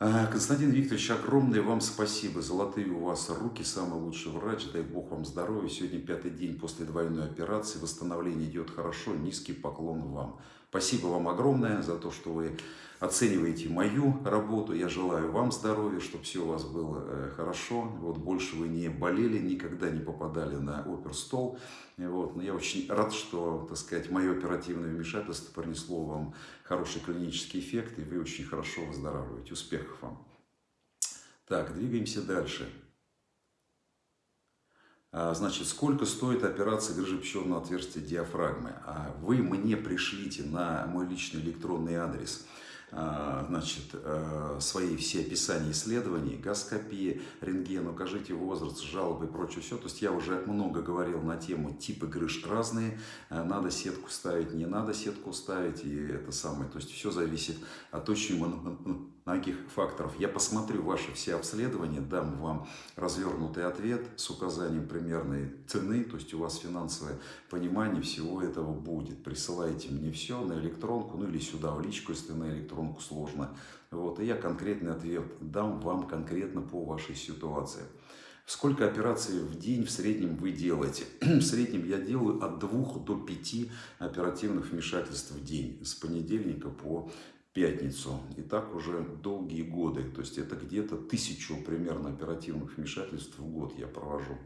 А, Константин Викторович, огромное вам спасибо. Золотые у вас руки, самый лучший врач. Дай Бог вам здоровья. Сегодня пятый день после двойной операции. Восстановление идет хорошо. Низкий поклон вам. Спасибо вам огромное за то, что вы оцениваете мою работу. Я желаю вам здоровья, чтобы все у вас было э, хорошо. Вот больше вы не болели, никогда не попадали на оперстол. Вот. Но я очень рад, что, так сказать, мое оперативное вмешательство принесло вам хороший клинический эффект, и вы очень хорошо выздоравливаете. Успехов вам! Так, двигаемся дальше. А, значит, сколько стоит операция грыжи пищеводного отверстия диафрагмы? А вы мне пришлите на мой личный электронный адрес – значит, э, свои все описания исследований, гаскопии, рентген, укажите возраст, жалобы и прочее все. То есть я уже много говорил на тему типы грыж разные, э, надо сетку ставить, не надо сетку ставить, и это самое. То есть все зависит от очень многих факторов. Я посмотрю ваши все обследования, дам вам развернутый ответ с указанием примерной цены, то есть у вас финансовое понимание всего этого будет. Присылайте мне все на электронку, ну или сюда в личку, если на электронку сложно. Вот, и я конкретный ответ дам вам конкретно по вашей ситуации. Сколько операций в день в среднем вы делаете? В среднем я делаю от 2 до 5 оперативных вмешательств в день. С понедельника по пятницу. И так уже долгие годы. То есть это где-то тысячу примерно оперативных вмешательств в год я провожу.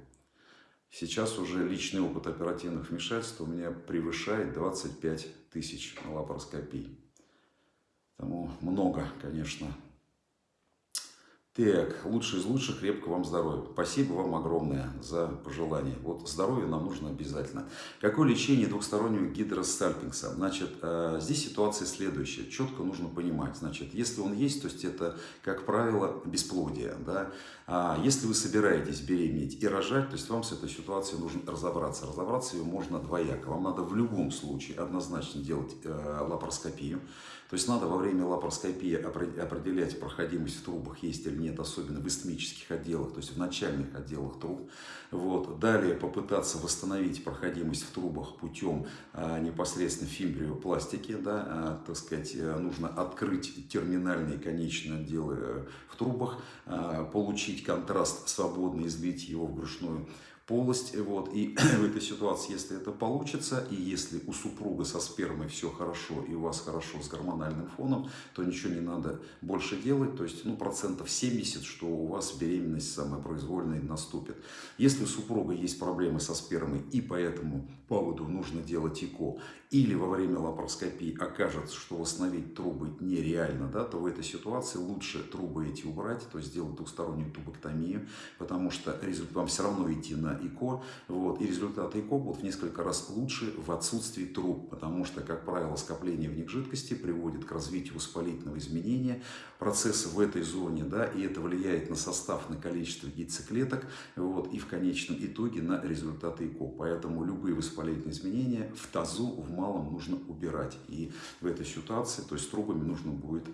Сейчас уже личный опыт оперативных вмешательств у меня превышает 25 тысяч лапароскопий. Тому много, конечно. Так, лучший из лучших, крепко вам здоровья. Спасибо вам огромное за пожелание. Вот здоровье нам нужно обязательно. Какое лечение двухстороннего гидростальпингса? Значит, э, здесь ситуация следующая. Четко нужно понимать. Значит, если он есть, то есть это, как правило, бесплодие. Да? А если вы собираетесь беременеть и рожать, то есть вам с этой ситуацией нужно разобраться. Разобраться ее можно двояко. Вам надо в любом случае однозначно делать э, лапароскопию. То есть надо во время лапароскопии определять проходимость в трубах, есть или нет, особенно в истмических отделах, то есть в начальных отделах труб. Вот. Далее попытаться восстановить проходимость в трубах путем а, непосредственно фимбриопластики. Да, а, так сказать, э, нужно открыть терминальные конечные отделы э, в трубах, а, получить контраст свободно, излить его в брюшную полость. Вот. И в этой ситуации, если это получится, и если у супруга со спермой все хорошо, и у вас хорошо с гормональным фоном, то ничего не надо больше делать. То есть, ну, процентов 70, что у вас беременность самопроизвольная наступит. Если у супруга есть проблемы со спермой, и по этому поводу нужно делать ЭКО, или во время лапароскопии окажется, что восстановить трубы нереально, да, то в этой ситуации лучше трубы эти убрать, то есть сделать двухстороннюю тубоктомию, потому что результат, вам все равно идти на ЭКО, вот, и результаты ЭКО будут в несколько раз лучше в отсутствии труб, потому что, как правило, скопление в них жидкости приводит к развитию воспалительного изменения процесса в этой зоне, да, и это влияет на состав, на количество яйцеклеток, вот, и в конечном итоге на результаты ЭКО. Поэтому любые воспалительные изменения в тазу, в малом нужно убирать. И в этой ситуации, то есть трубами нужно будет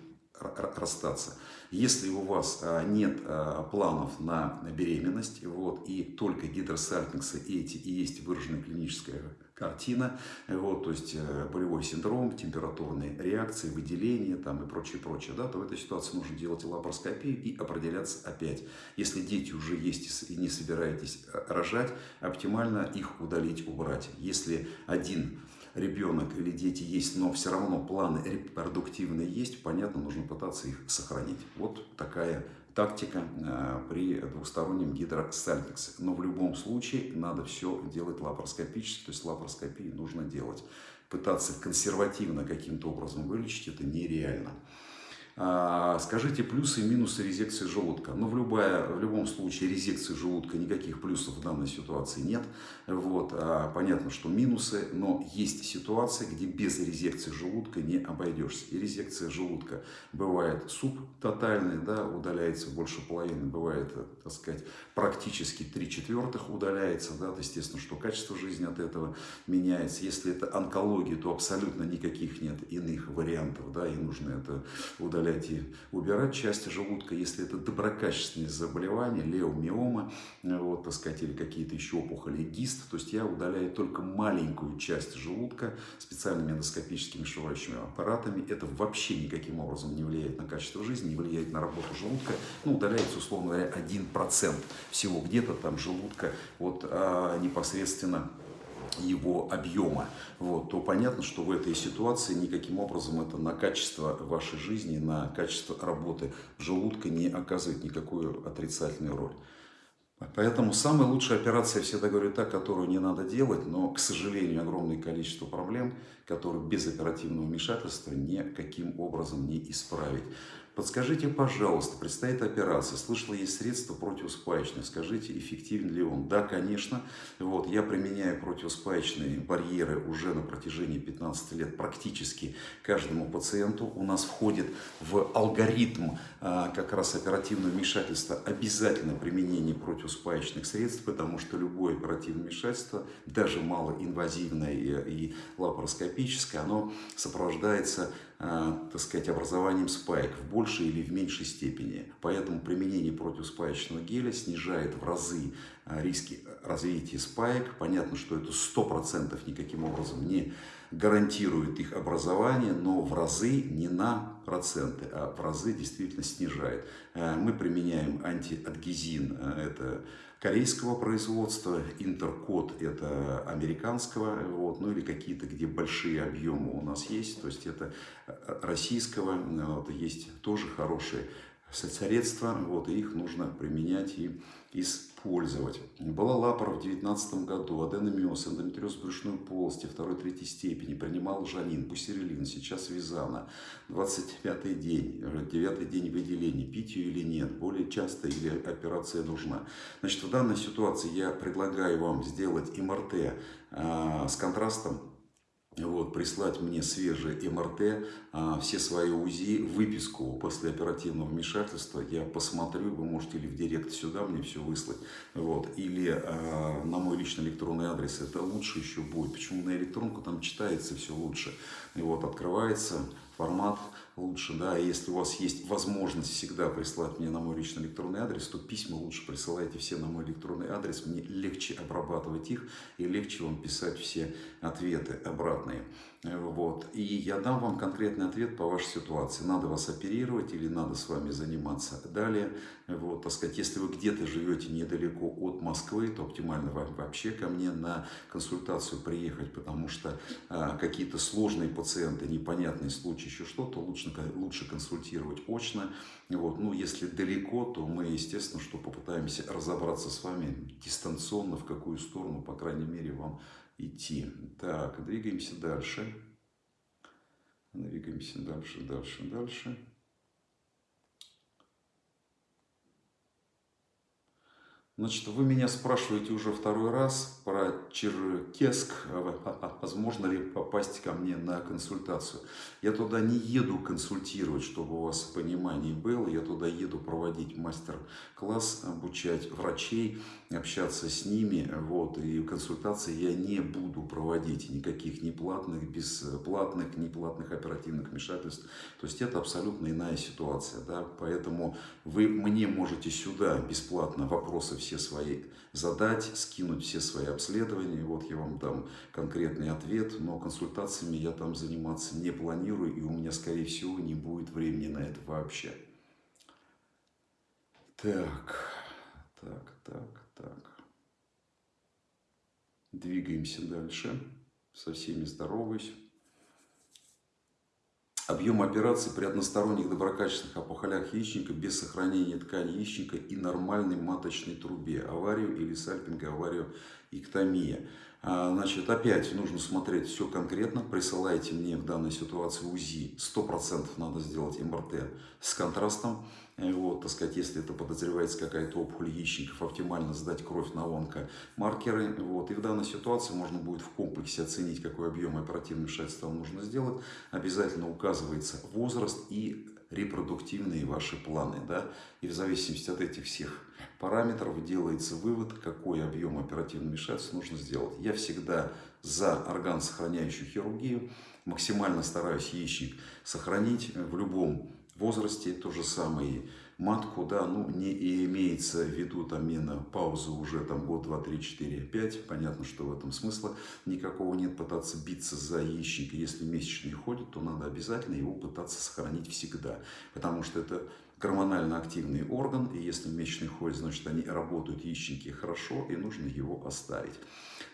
расстаться. Если у вас а, нет а, планов на беременность, вот, и только гидросальпингсы эти и есть выраженная клиническая картина, вот, то есть э, болевой синдром, температурные реакции, выделение там, и прочее, прочее, да, то в этой ситуации нужно делать лапароскопию и определяться опять. Если дети уже есть и не собираетесь э, рожать, оптимально их удалить, убрать. Если один ребенок или дети есть, но все равно планы репродуктивные есть, понятно, нужно пытаться их сохранить. Вот такая тактика э, при двухстороннем гидросальпиксе. Но в любом случае надо все делать лапароскопически, то есть лапароскопии нужно делать. Пытаться консервативно каким-то образом вылечить это нереально. А, скажите плюсы и минусы резекции желудка. Ну, в, любая, в любом случае резекции желудка никаких плюсов в данной ситуации нет. Вот, а, понятно, что минусы, но есть ситуации, где без резекции желудка не обойдешься. И резекция желудка бывает субтотальная, да, удаляется больше половины, бывает, так сказать, практически три четвертых удаляется, да, то, естественно, что качество жизни от этого меняется. Если это онкология, то абсолютно никаких нет иных вариантов, да, и нужно это удалять удалять и убирать части желудка, если это доброкачественные заболевания, леомиома, вот, так сказать, или какие-то еще опухоли, гист, то есть я удаляю только маленькую часть желудка специальными эндоскопическими шивающими аппаратами. Это вообще никаким образом не влияет на качество жизни, не влияет на работу желудка. Ну, удаляется, условно говоря, 1% всего где-то там желудка вот, а, непосредственно его объема, вот, то понятно, что в этой ситуации никаким образом это на качество вашей жизни, на качество работы желудка не оказывает никакую отрицательную роль. Поэтому самая лучшая операция, я всегда говорю, та, которую не надо делать, но, к сожалению, огромное количество проблем, которые без оперативного вмешательства никаким образом не исправить. Подскажите, пожалуйста, предстоит операция, слышала, есть средства противоспаечные, скажите, эффективен ли он? Да, конечно, вот, я применяю противоспаечные барьеры уже на протяжении 15 лет практически каждому пациенту. У нас входит в алгоритм а, как раз оперативного вмешательства обязательно применение противоспаечных средств, потому что любое оперативное вмешательство, даже малоинвазивное и, и лапароскопическое, оно сопровождается так сказать, образованием спаек в большей или в меньшей степени. Поэтому применение противоспаечного геля снижает в разы э, риски развития спаек. Понятно, что это 100% никаким образом не гарантирует их образование, но в разы не на проценты, а в разы действительно снижает. Э, мы применяем антиадгезин, это корейского производства, интеркод это американского, вот, ну или какие-то, где большие объемы у нас есть, то есть это э, российского, вот, есть тоже хорошие средства, вот, и их нужно применять и из использовать. Была лапара в 2019 году, аденомиоз, эндометриоз брюшной полости второй-третьей степени, принимал жанин, пусерилин, сейчас визана, 25-й день, 9 день выделения, пить ее или нет, более часто или операция нужна. Значит, в данной ситуации я предлагаю вам сделать МРТ э, с контрастом вот, прислать мне свежее МРТ, а, все свои УЗИ, выписку после оперативного вмешательства. Я посмотрю, вы можете или в директ сюда мне все выслать, вот, или а, на мой личный электронный адрес. Это лучше еще будет. Почему на электронку там читается все лучше. И вот открывается формат лучше, да, если у вас есть возможность всегда прислать мне на мой личный электронный адрес, то письма лучше присылайте все на мой электронный адрес, мне легче обрабатывать их и легче вам писать все ответы обратные. Вот. И я дам вам конкретный ответ по вашей ситуации. Надо вас оперировать или надо с вами заниматься далее. Вот, так сказать, если вы где-то живете недалеко от Москвы, то оптимально вам вообще ко мне на консультацию приехать, потому что а, какие-то сложные пациенты, непонятные случаи, еще что-то, лучше, лучше консультировать очно. Вот. Ну, если далеко, то мы, естественно, что попытаемся разобраться с вами дистанционно, в какую сторону, по крайней мере, вам идти. Так, двигаемся дальше. Двигаемся дальше, дальше, дальше. Значит, вы меня спрашиваете уже второй раз про Черкесск, возможно ли попасть ко мне на консультацию. Я туда не еду консультировать, чтобы у вас понимание было. Я туда еду проводить мастер-класс, обучать врачей, общаться с ними. Вот, и консультации я не буду проводить никаких ни платных, бесплатных, ни платных оперативных вмешательств. То есть это абсолютно иная ситуация. Да? Поэтому вы мне можете сюда бесплатно вопросы все свои задать, скинуть все свои обследования. Вот я вам дам конкретный ответ, но консультациями я там заниматься не планирую, и у меня, скорее всего, не будет времени на это вообще. Так, так, так, так. Двигаемся дальше. Со всеми здороваюсь. Объем операции при односторонних доброкачественных опухолях яичника без сохранения ткани яичника и нормальной маточной трубе. Аварию или сальпинга, аварию эктомия. А, значит, опять нужно смотреть все конкретно. Присылайте мне в данной ситуации УЗИ. 100% надо сделать МРТ с контрастом. Вот, так сказать, если это подозревается какая-то опухоль яичников, оптимально сдать кровь на онкомаркеры. Вот, и в данной ситуации можно будет в комплексе оценить, какой объем оперативного вмешательства нужно сделать. Обязательно указывается возраст и репродуктивные ваши планы. Да? И в зависимости от этих всех параметров делается вывод, какой объем оперативного вмешательства нужно сделать. Я всегда за органосохраняющую хирургию. Максимально стараюсь яичник сохранить в любом возрасте, то же самое матку, да, ну, не имеется в виду там паузу уже там год, два, три, четыре, пять, понятно, что в этом смысла никакого нет, пытаться биться за яичник, если месячный ходит, то надо обязательно его пытаться сохранить всегда, потому что это гормонально активный орган, и если месячный ходит, значит они работают яичники хорошо, и нужно его оставить.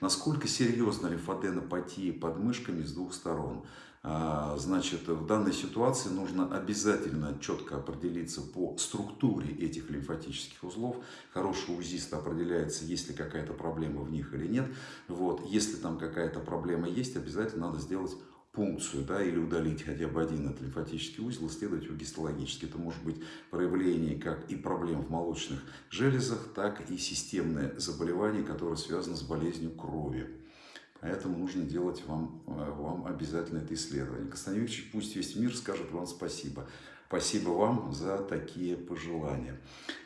Насколько серьезна лимфоденопатия под мышками с двух сторон? А, значит, в данной ситуации нужно обязательно четко определиться по структуре этих лимфатических узлов. Хороший УЗИст определяется, есть ли какая-то проблема в них или нет. Вот. Если там какая-то проблема есть, обязательно надо сделать пункцию да, или удалить хотя бы один этот лимфатический узел, исследовать гистологически. Это может быть проявление как и проблем в молочных железах, так и системное заболевание, которое связано с болезнью крови. Поэтому нужно делать вам, э, вам обязательно это исследование. Викторович, пусть весь мир скажет вам спасибо. Спасибо вам за такие пожелания.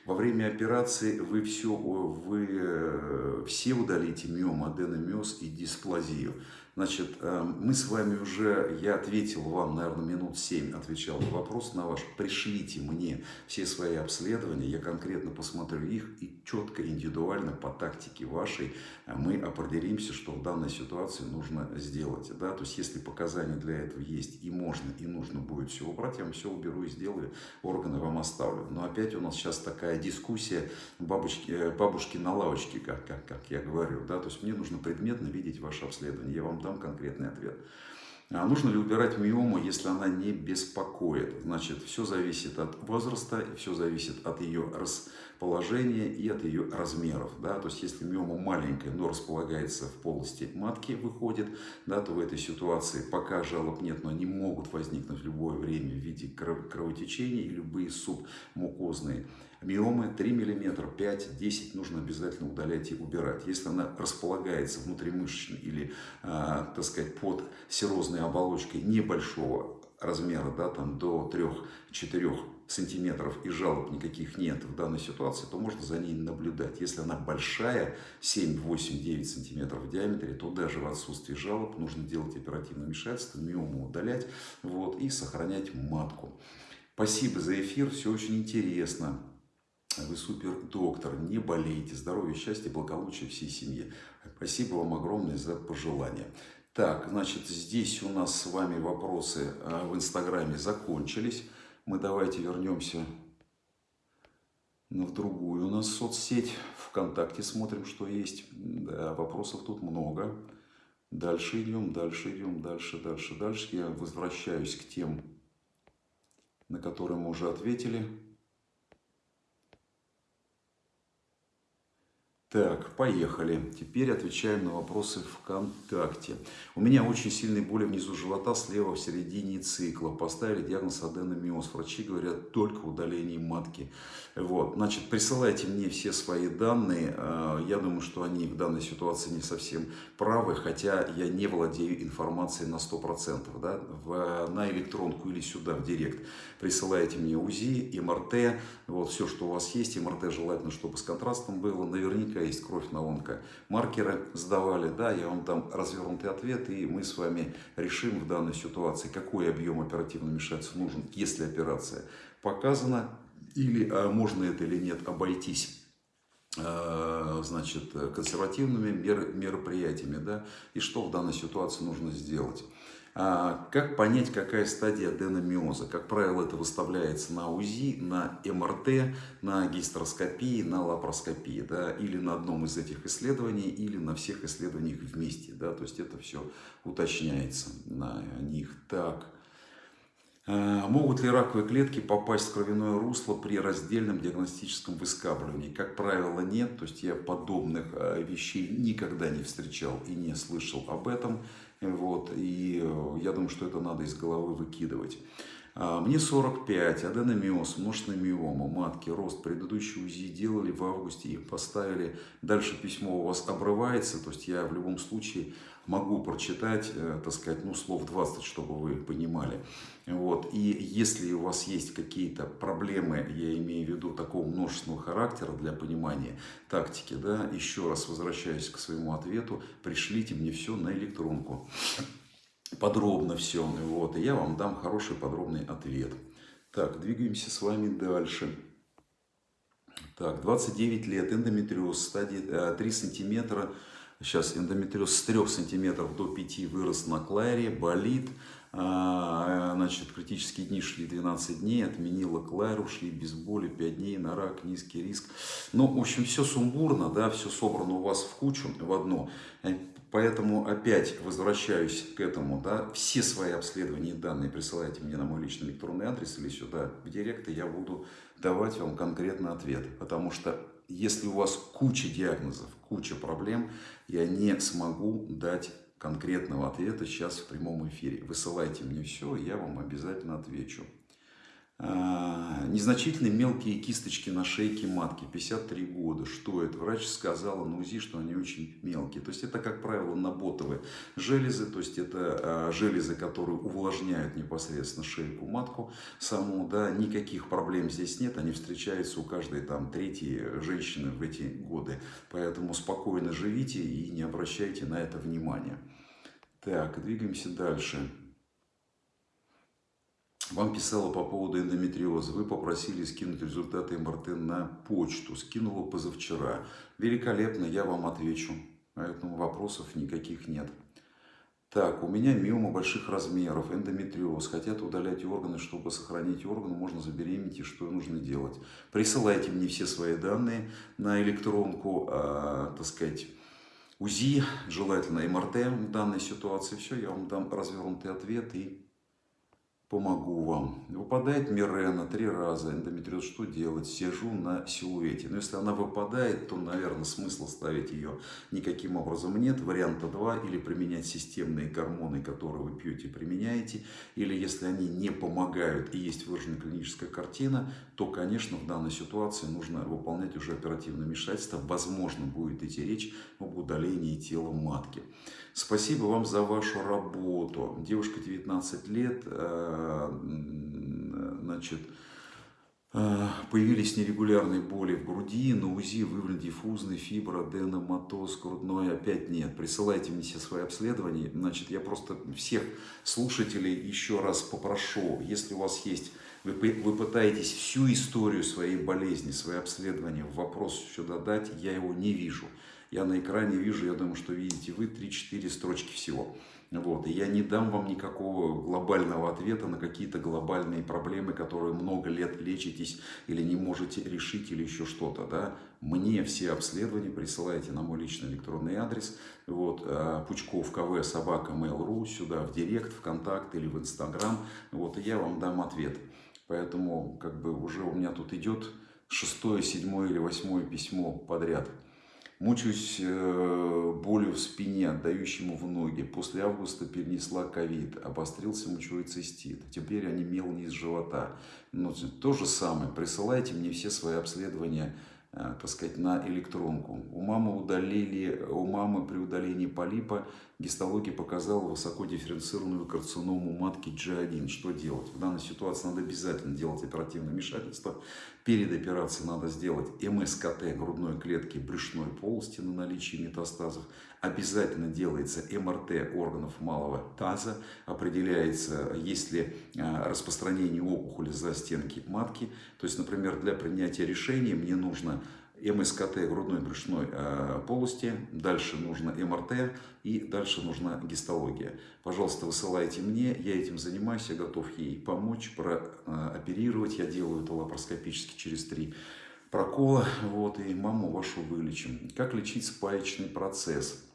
Во время операции вы все, вы э, все удалите миом, аденомиоз и дисплазию. Значит, э, мы с вами уже, я ответил вам, наверное, минут 7 отвечал на вопрос на ваш. Пришлите мне все свои обследования, я конкретно посмотрю их и четко, индивидуально по тактике вашей э, мы определимся, что в данной ситуации нужно сделать. Да? То есть, если показания для этого есть и можно, и нужно будет все убрать, я вам все уберу и сделаю, органы вам оставлю. Но опять у нас сейчас такая дискуссия бабушки, э, бабушки на лавочке, как, как, как я говорю. Да? То есть, мне нужно предметно видеть ваше обследование. Я вам дам дам конкретный ответ. А нужно ли убирать миому, если она не беспокоит? Значит, все зависит от возраста, все зависит от ее положения и от ее размеров. Да? То есть, если миома маленькая, но располагается в полости матки, выходит, да, то в этой ситуации пока жалоб нет, но они могут возникнуть в любое время в виде кровотечения и любые субмукозные Миомы 3 мм, 5, 10 нужно обязательно удалять и убирать. Если она располагается внутримышечно или, э, так сказать, под серозной оболочкой небольшого размера, да, там до 3-4 сантиметров и жалоб никаких нет в данной ситуации, то можно за ней наблюдать. Если она большая, 7, 8, 9 сантиметров в диаметре, то даже в отсутствии жалоб нужно делать оперативное вмешательство, миому удалять вот, и сохранять матку. Спасибо за эфир, все очень интересно. Вы супер доктор, не болейте, здоровья, счастья, благополучия всей семье. Спасибо вам огромное за пожелания. Так, значит, здесь у нас с вами вопросы а, в Инстаграме закончились. Мы давайте вернемся в другую у нас соцсеть. Вконтакте смотрим, что есть. Да, вопросов тут много. Дальше идем, дальше идем, дальше, дальше, дальше. Я возвращаюсь к тем, на которые мы уже ответили. Так, поехали. Теперь отвечаем на вопросы ВКонтакте. У меня очень сильные боли внизу живота, слева в середине цикла. Поставили диагноз аденомиоз. Врачи говорят только удаление матки. Вот, значит, присылайте мне все свои данные. А, я думаю, что они в данной ситуации не совсем правы, хотя я не владею информацией на 100%. Да? В, на электронку или сюда, в директ. Присылайте мне УЗИ, МРТ, вот все, что у вас есть. МРТ желательно, чтобы с контрастом было. Наверняка наверняка есть кровь на онко. Маркеры сдавали, да, я вам там развернутый ответ, и мы с вами решим в данной ситуации, какой объем оперативного вмешательства нужен, если операция показана, или а, можно это или нет обойтись а, значит, консервативными мероприятиями, да, и что в данной ситуации нужно сделать. А, как понять, какая стадия аденомиоза? Как правило, это выставляется на УЗИ, на МРТ, на гистероскопии, на лапароскопии, да, или на одном из этих исследований, или на всех исследованиях вместе. Да, то есть это все уточняется на них. Так. А, могут ли раковые клетки попасть в кровяное русло при раздельном диагностическом выскабливании? Как правило, нет. То есть я подобных а, вещей никогда не встречал и не слышал об этом. Вот, и э, я думаю, что это надо из головы выкидывать. А, мне 45, аденомиоз, множественная миома, матки, рост. Предыдущий УЗИ делали в августе и поставили. Дальше письмо у вас обрывается, то есть я в любом случае могу прочитать, э, так сказать, ну, слов 20, чтобы вы понимали. Вот. И если у вас есть какие-то проблемы, я имею в виду такого множественного характера для понимания тактики, да, еще раз возвращаюсь к своему ответу, пришлите мне все на электронку. Подробно все. Вот, и я вам дам хороший подробный ответ. Так, двигаемся с вами дальше. Так, 29 лет, эндометриоз, стадия 3 сантиметра, Сейчас эндометриоз с 3 сантиметров до 5 вырос на кларе, болит. А, значит, критические дни шли 12 дней, отменила клару, шли без боли 5 дней на рак, низкий риск. Ну, в общем, все сумбурно, да, все собрано у вас в кучу, в одно. Э, поэтому опять возвращаюсь к этому, да, все свои обследования и данные присылайте мне на мой личный электронный адрес или сюда в директ, и я буду давать вам конкретный ответ. Потому что если у вас куча диагнозов, куча проблем, я не смогу дать конкретного ответа сейчас в прямом эфире. Высылайте мне все, я вам обязательно отвечу. А, незначительные мелкие кисточки на шейке матки, 53 года. Что это? Врач сказала на УЗИ, что они очень мелкие. То есть это, как правило, наботовые железы, то есть это а, железы, которые увлажняют непосредственно шейку матку саму. Да, никаких проблем здесь нет, они встречаются у каждой там третьей женщины в эти годы. Поэтому спокойно живите и не обращайте на это внимания. Так, двигаемся дальше. Вам писала по поводу эндометриоза. Вы попросили скинуть результаты МРТ на почту. Скинула позавчера. Великолепно, я вам отвечу. Поэтому вопросов никаких нет. Так, у меня миома больших размеров, эндометриоз. Хотят удалять органы, чтобы сохранить органы, можно забеременеть и что нужно делать. Присылайте мне все свои данные на электронку, э, так сказать, УЗИ, желательно МРТ в данной ситуации. Все, я вам дам развернутый ответ и помогу вам. Выпадает мирена три раза, эндометриоз, что делать? Сижу на силуэте. Но если она выпадает, то, наверное, смысла ставить ее никаким образом нет. Варианта два, или применять системные гормоны, которые вы пьете, применяете. Или если они не помогают и есть выраженная клиническая картина, то, конечно, в данной ситуации нужно выполнять уже оперативное вмешательство. Возможно, будет идти речь об удалении тела матки. Спасибо вам за вашу работу. Девушка 19 лет, э, значит, э, появились нерегулярные боли в груди, на УЗИ выявлен диффузный фиброденоматоз грудной, опять нет. Присылайте мне все свои обследования. Значит, я просто всех слушателей еще раз попрошу, если у вас есть вы, вы пытаетесь всю историю своей болезни, свои обследования в вопрос сюда дать, я его не вижу. Я на экране вижу, я думаю, что видите вы 3-4 строчки всего. Вот. И я не дам вам никакого глобального ответа на какие-то глобальные проблемы, которые много лет лечитесь или не можете решить, или еще что-то. Да? Мне все обследования присылайте на мой личный электронный адрес. Вот, э, Пучков КВ собака mail.ru сюда в директ, в контакт или в инстаграм. Вот, и я вам дам ответ. Поэтому как бы уже у меня тут идет шестое, седьмое или восьмое письмо подряд. Мучаюсь э, болью в спине, отдающему в ноги. После августа перенесла ковид, обострился мочевой цистит. Теперь онемел низ живота. Ну, то же самое. Присылайте мне все свои обследования так сказать, на электронку. У мамы удалили, у мамы при удалении полипа гистология показала высокодифференцированную карциному матки G1. Что делать? В данной ситуации надо обязательно делать оперативное вмешательство. Перед операцией надо сделать МСКТ грудной клетки брюшной полости на наличие метастазов. Обязательно делается МРТ органов малого таза. Определяется, есть ли э, распространение опухоли за стенки матки. То есть, например, для принятия решения мне нужно МСКТ грудной брюшной э, полости, дальше нужно МРТ и дальше нужна гистология. Пожалуйста, высылайте мне, я этим занимаюсь, я готов ей помочь, прооперировать. Я делаю это лапароскопически через три прокола, вот, и маму вашу вылечим. Как лечить спаечный процесс?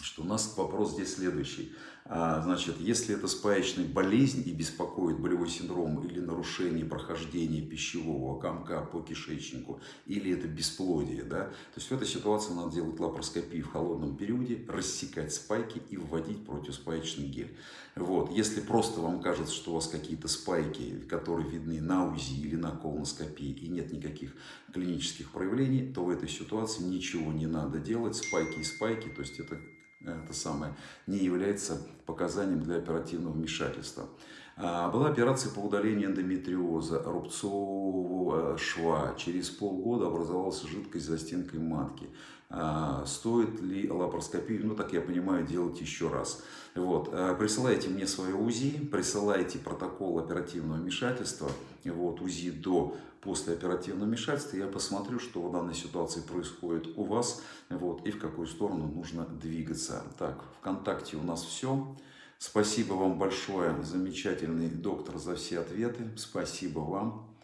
Что у нас вопрос здесь следующий. А, значит, если это спаечная болезнь и беспокоит болевой синдром или нарушение прохождения пищевого комка по кишечнику, или это бесплодие, да, то есть в этой ситуации надо делать лапароскопию в холодном периоде, рассекать спайки и вводить противоспаечный гель. Вот. Если просто вам кажется, что у вас какие-то спайки, которые видны на УЗИ или на колоноскопии, и нет никаких клинических проявлений, то в этой ситуации ничего не надо делать. Спайки и спайки, то есть это это самое, не является показанием для оперативного вмешательства. А, была операция по удалению эндометриоза, рубцового шва. Через полгода образовалась жидкость за стенкой матки. А, стоит ли лапароскопию, ну так я понимаю, делать еще раз. Вот. А, присылайте мне свое УЗИ, присылайте протокол оперативного вмешательства, вот, УЗИ до после оперативного вмешательства, я посмотрю, что в данной ситуации происходит у вас, вот, и в какую сторону нужно двигаться. Так, ВКонтакте у нас все. Спасибо вам большое, замечательный доктор, за все ответы. Спасибо вам.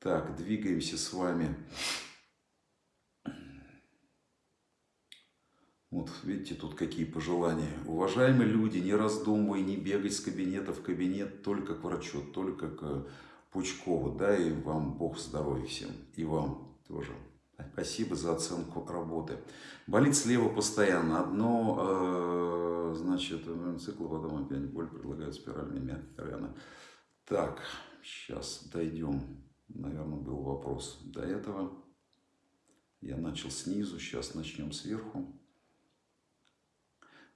Так, двигаемся с вами. Вот видите, тут какие пожелания. Уважаемые люди, не раздумывай, не бегай с кабинета в кабинет, только к врачу, только к Пучкову. И вам Бог здоровья всем. И вам тоже. Спасибо за оценку работы. Болит слева постоянно. Одно, э, значит, цикл, потом опять боль, предлагают спиральными рано. Так, сейчас дойдем. Наверное, был вопрос до этого. Я начал снизу, сейчас начнем сверху.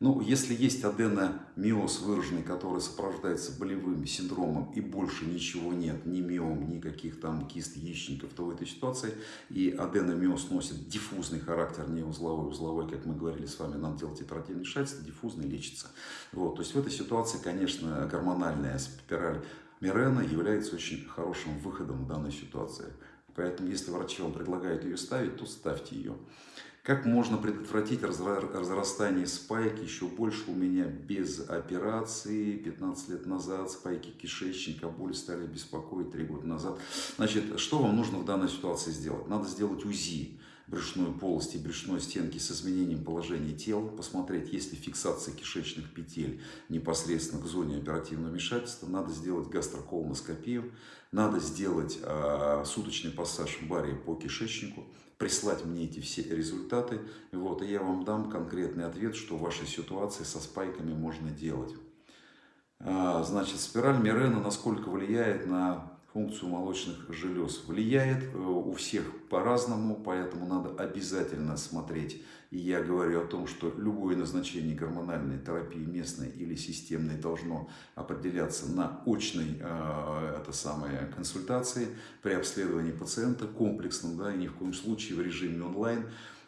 Ну, если есть аденомиоз выраженный, который сопровождается болевым синдромом и больше ничего нет, ни миом, никаких там кист яичников, то в этой ситуации и аденомиоз носит диффузный характер, не узловой, узловой, как мы говорили с вами, надо делать оперативное вмешательство, диффузный лечится. Вот, то есть в этой ситуации, конечно, гормональная спираль Мирена является очень хорошим выходом в данной ситуации. Поэтому, если врачи вам предлагают ее ставить, то ставьте ее. Как можно предотвратить разрастание спайки еще больше у меня без операции? 15 лет назад спайки кишечника, боли стали беспокоить 3 года назад. Значит, что вам нужно в данной ситуации сделать? Надо сделать УЗИ. брюшной полости, брюшной стенки с изменением положения тела, посмотреть, есть ли фиксация кишечных петель непосредственно к зоне оперативного вмешательства, надо сделать гастроколоноскопию, надо сделать э, суточный пассаж в баре по кишечнику, прислать мне эти все результаты, вот, и я вам дам конкретный ответ, что в вашей ситуации со спайками можно делать. А, значит, спираль Мирена насколько влияет на функцию молочных желез. Влияет э, у всех по-разному, поэтому надо обязательно смотреть. И я говорю о том, что любое назначение гормональной терапии местной или системной должно определяться на очной э, это самое, консультации при обследовании пациента комплексном, да, и ни в коем случае в режиме онлайн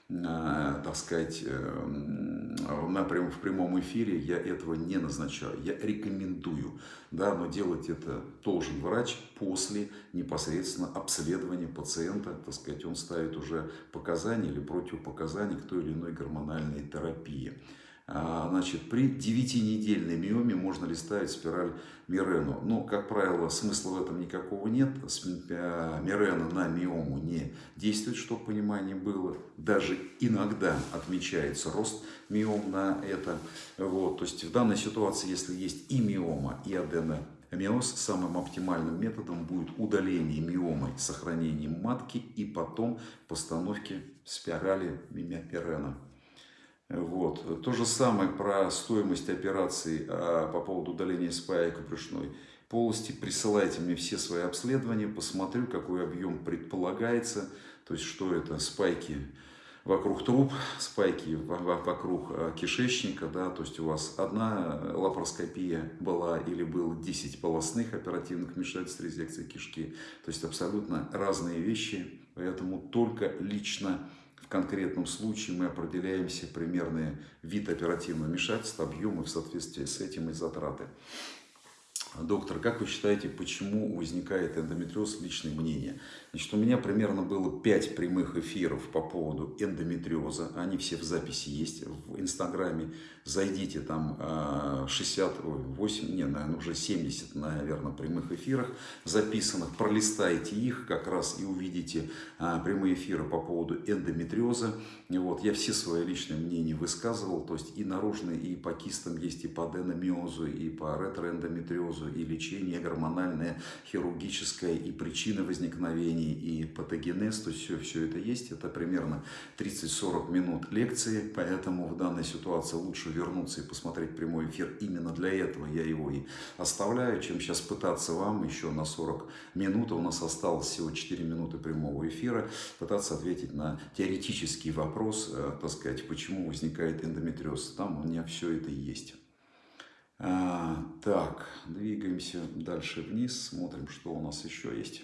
так сказать, эм, на, в прямом эфире я этого не назначаю. Я рекомендую, да, но делать это должен врач после непосредственно обследования пациента. Так сказать, он ставит уже показания или противопоказания к той или иной гормональной терапии. А, значит, при 9-недельной миоме можно ли ставить спираль Мирену? Но, как правило, смысла в этом никакого нет. Э, Мирена на миому не действует, чтобы понимание было. Даже иногда отмечается рост миом на это. Вот. То есть в данной ситуации, если есть и миома, и аденомиоз, самым оптимальным методом будет удаление миомы, сохранение матки и потом постановки спирали Мирена. Вот. То же самое про стоимость операции а, по поводу удаления спаек брюшной полости. Присылайте мне все свои обследования, посмотрю, какой объем предполагается. То есть, что это спайки вокруг труб, спайки вокруг а, кишечника, да, то есть у вас одна лапароскопия была или было 10 полостных оперативных вмешательств резекции кишки, то есть абсолютно разные вещи, поэтому только лично в конкретном случае мы определяемся примерный вид оперативного вмешательства, объемы в соответствии с этим и затраты. Доктор, как вы считаете, почему возникает эндометриоз? Личное мнение. Значит, у меня примерно было 5 прямых эфиров по поводу эндометриоза. Они все в записи есть в Инстаграме. Зайдите, там 68, а, не, наверное, уже 70, наверное, прямых эфирах записанных. Пролистайте их как раз и увидите а, прямые эфиры по поводу эндометриоза. Вот, я все свои личные мнения высказывал. То есть и наружные, и по кистам есть, и по аденомиозу, и по ретроэндометриозу и лечение гормональное, хирургическое, и причины возникновения, и патогенез, то есть все, все это есть. Это примерно 30-40 минут лекции, поэтому в данной ситуации лучше вернуться и посмотреть прямой эфир. Именно для этого я его и оставляю, чем сейчас пытаться вам еще на 40 минут, у нас осталось всего 4 минуты прямого эфира, пытаться ответить на теоретический вопрос, э, так сказать, почему возникает эндометриоз. Там у меня все это есть. А, так, двигаемся дальше вниз, смотрим, что у нас еще есть.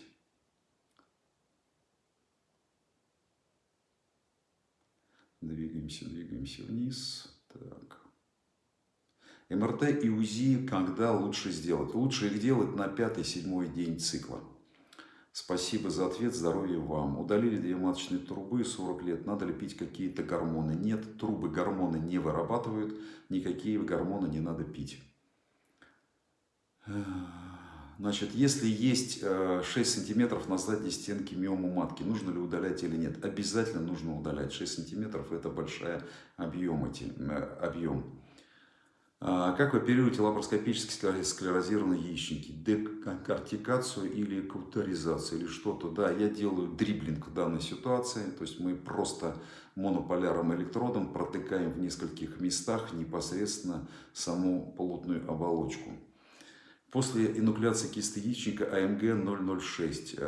Двигаемся, двигаемся вниз. Так. МРТ и УЗИ когда лучше сделать? Лучше их делать на пятый-седьмой день цикла. Спасибо за ответ, здоровья вам. Удалили две маточные трубы, 40 лет, надо ли пить какие-то гормоны? Нет, трубы гормоны не вырабатывают, никакие гормоны не надо пить. Значит, если есть 6 э, сантиметров на задней стенке миому матки, нужно ли удалять или нет? Обязательно нужно удалять. 6 сантиметров это большой объем. Эти, э, объем. А, как вы оперируете лапароскопически склерозированные яичники? Декортикацию или каутеризацию или что-то? Да, я делаю дриблинг в данной ситуации. То есть мы просто монополярным электродом протыкаем в нескольких местах непосредственно саму полутную оболочку. После инуклеации кисты яичника АМГ-006,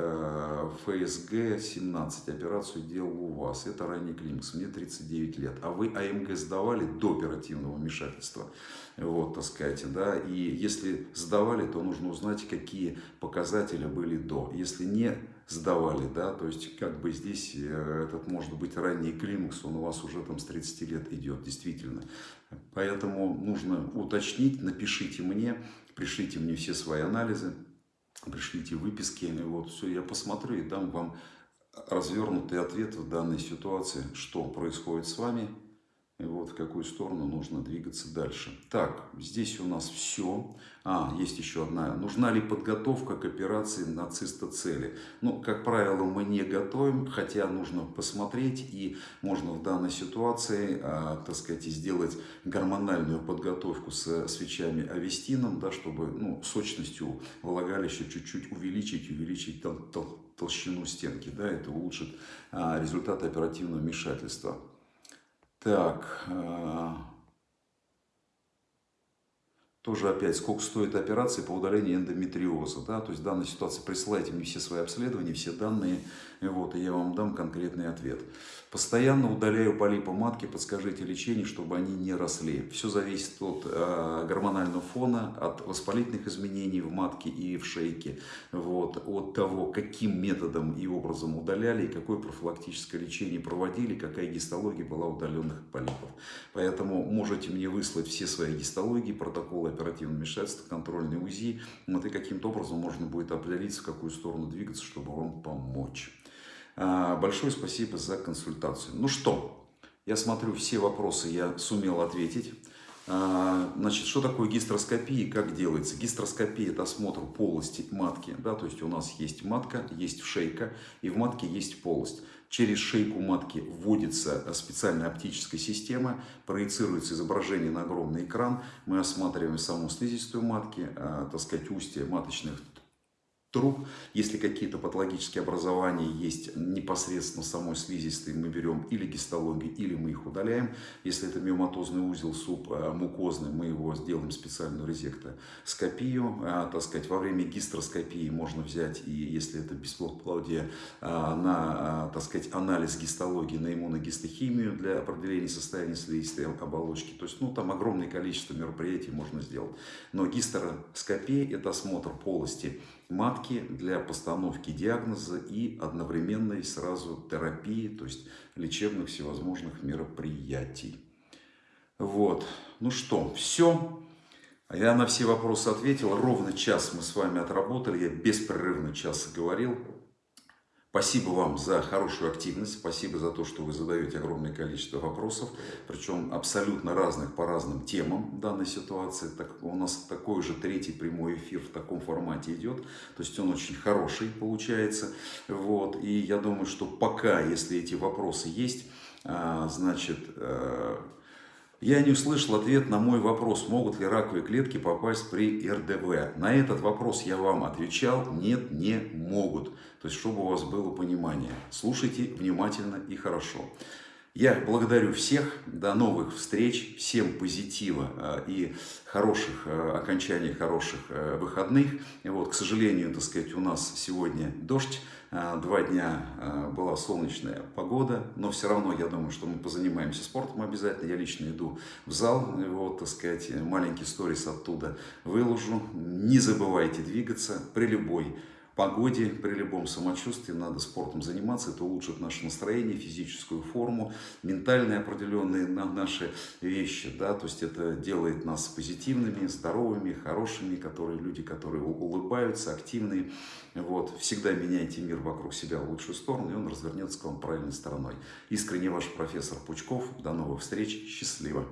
ФСГ-17 операцию делал у вас. Это ранний климакс, мне 39 лет. А вы АМГ сдавали до оперативного вмешательства. Вот, так сказать, да. И если сдавали, то нужно узнать, какие показатели были до. Если не сдавали, да, то есть как бы здесь э, этот может быть ранний климакс, он у вас уже там с 30 лет идет, действительно. Поэтому нужно уточнить, напишите мне, пришлите мне все свои анализы, пришлите выписки, вот все, я посмотрю и дам вам развернутый ответ в данной ситуации, что происходит с вами, И вот в какую сторону нужно двигаться дальше. Так, здесь у нас все. А, есть еще одна. Нужна ли подготовка к операции нацистоцели? Ну, как правило, мы не готовим, хотя нужно посмотреть. И можно в данной ситуации, а, так сказать, сделать гормональную подготовку с свечами авестином, да, чтобы ну, сочностью влагалища чуть-чуть увеличить, увеличить тол тол толщину стенки. Да, это улучшит а, результаты оперативного вмешательства. Так, э, тоже опять, сколько стоит операция по удалению эндометриоза, да, то есть в данной ситуации присылайте мне все свои обследования, все данные, вот, и я вам дам конкретный ответ. Постоянно удаляю полипы матки, подскажите лечение, чтобы они не росли. Все зависит от э, гормонального фона, от воспалительных изменений в матке и в шейке, вот, от того, каким методом и образом удаляли, и какое профилактическое лечение проводили, какая гистология была удаленных полипов. Поэтому можете мне выслать все свои гистологии, протоколы оперативного вмешательства, контрольный УЗИ, вот, и каким-то образом можно будет определиться, в какую сторону двигаться, чтобы вам помочь. А, большое спасибо за консультацию. Ну что, я смотрю, все вопросы я сумел ответить. А, значит, что такое гистроскопия и как делается? Гистроскопия – это осмотр полости матки. Да, то есть у нас есть матка, есть шейка, и в матке есть полость. Через шейку матки вводится специальная оптическая система, проецируется изображение на огромный экран. Мы осматриваем саму слизистую матки, а, так сказать, устье маточных труб. Если какие-то патологические образования есть непосредственно самой слизистой, мы берем или гистологию, или мы их удаляем. Если это миоматозный узел суп э, мукозный, мы его сделаем специальную резектоскопию. А, так сказать, во время гистроскопии можно взять, и если это бесплодие, а, на, так сказать, анализ гистологии, на иммуногистохимию для определения состояния слизистой оболочки. То есть, ну, там огромное количество мероприятий можно сделать. Но гистероскопия – это осмотр полости матки для постановки диагноза и одновременной сразу терапии, то есть лечебных всевозможных мероприятий. Вот, ну что, все. Я на все вопросы ответил. Ровно час мы с вами отработали. Я беспрерывно час говорил. Спасибо вам за хорошую активность, спасибо за то, что вы задаете огромное количество вопросов, причем абсолютно разных по разным темам данной ситуации. Так, у нас такой же третий прямой эфир в таком формате идет, то есть он очень хороший получается. Вот, и я думаю, что пока, если эти вопросы есть, а, значит, э, я не услышал ответ на мой вопрос, могут ли раковые клетки попасть при РДВ. На этот вопрос я вам отвечал, нет, не могут. То есть, чтобы у вас было понимание. Слушайте внимательно и хорошо. Я благодарю всех, до новых встреч, всем позитива э, и хороших э, окончаний, хороших э, выходных. Вот, к сожалению, так сказать, у нас сегодня дождь, два дня была солнечная погода, но все равно я думаю, что мы позанимаемся спортом обязательно. Я лично иду в зал, вот, так сказать, маленький сторис оттуда выложу. Не забывайте двигаться при любой погоде, при любом самочувствии надо спортом заниматься. Это улучшит наше настроение, физическую форму, ментальные определенные наши вещи. Да? То есть это делает нас позитивными, здоровыми, хорошими, которые, люди, которые улыбаются, активные. Вот. Всегда меняйте мир вокруг себя в лучшую сторону, и он развернется к вам правильной стороной. Искренне ваш профессор Пучков. До новых встреч. Счастливо!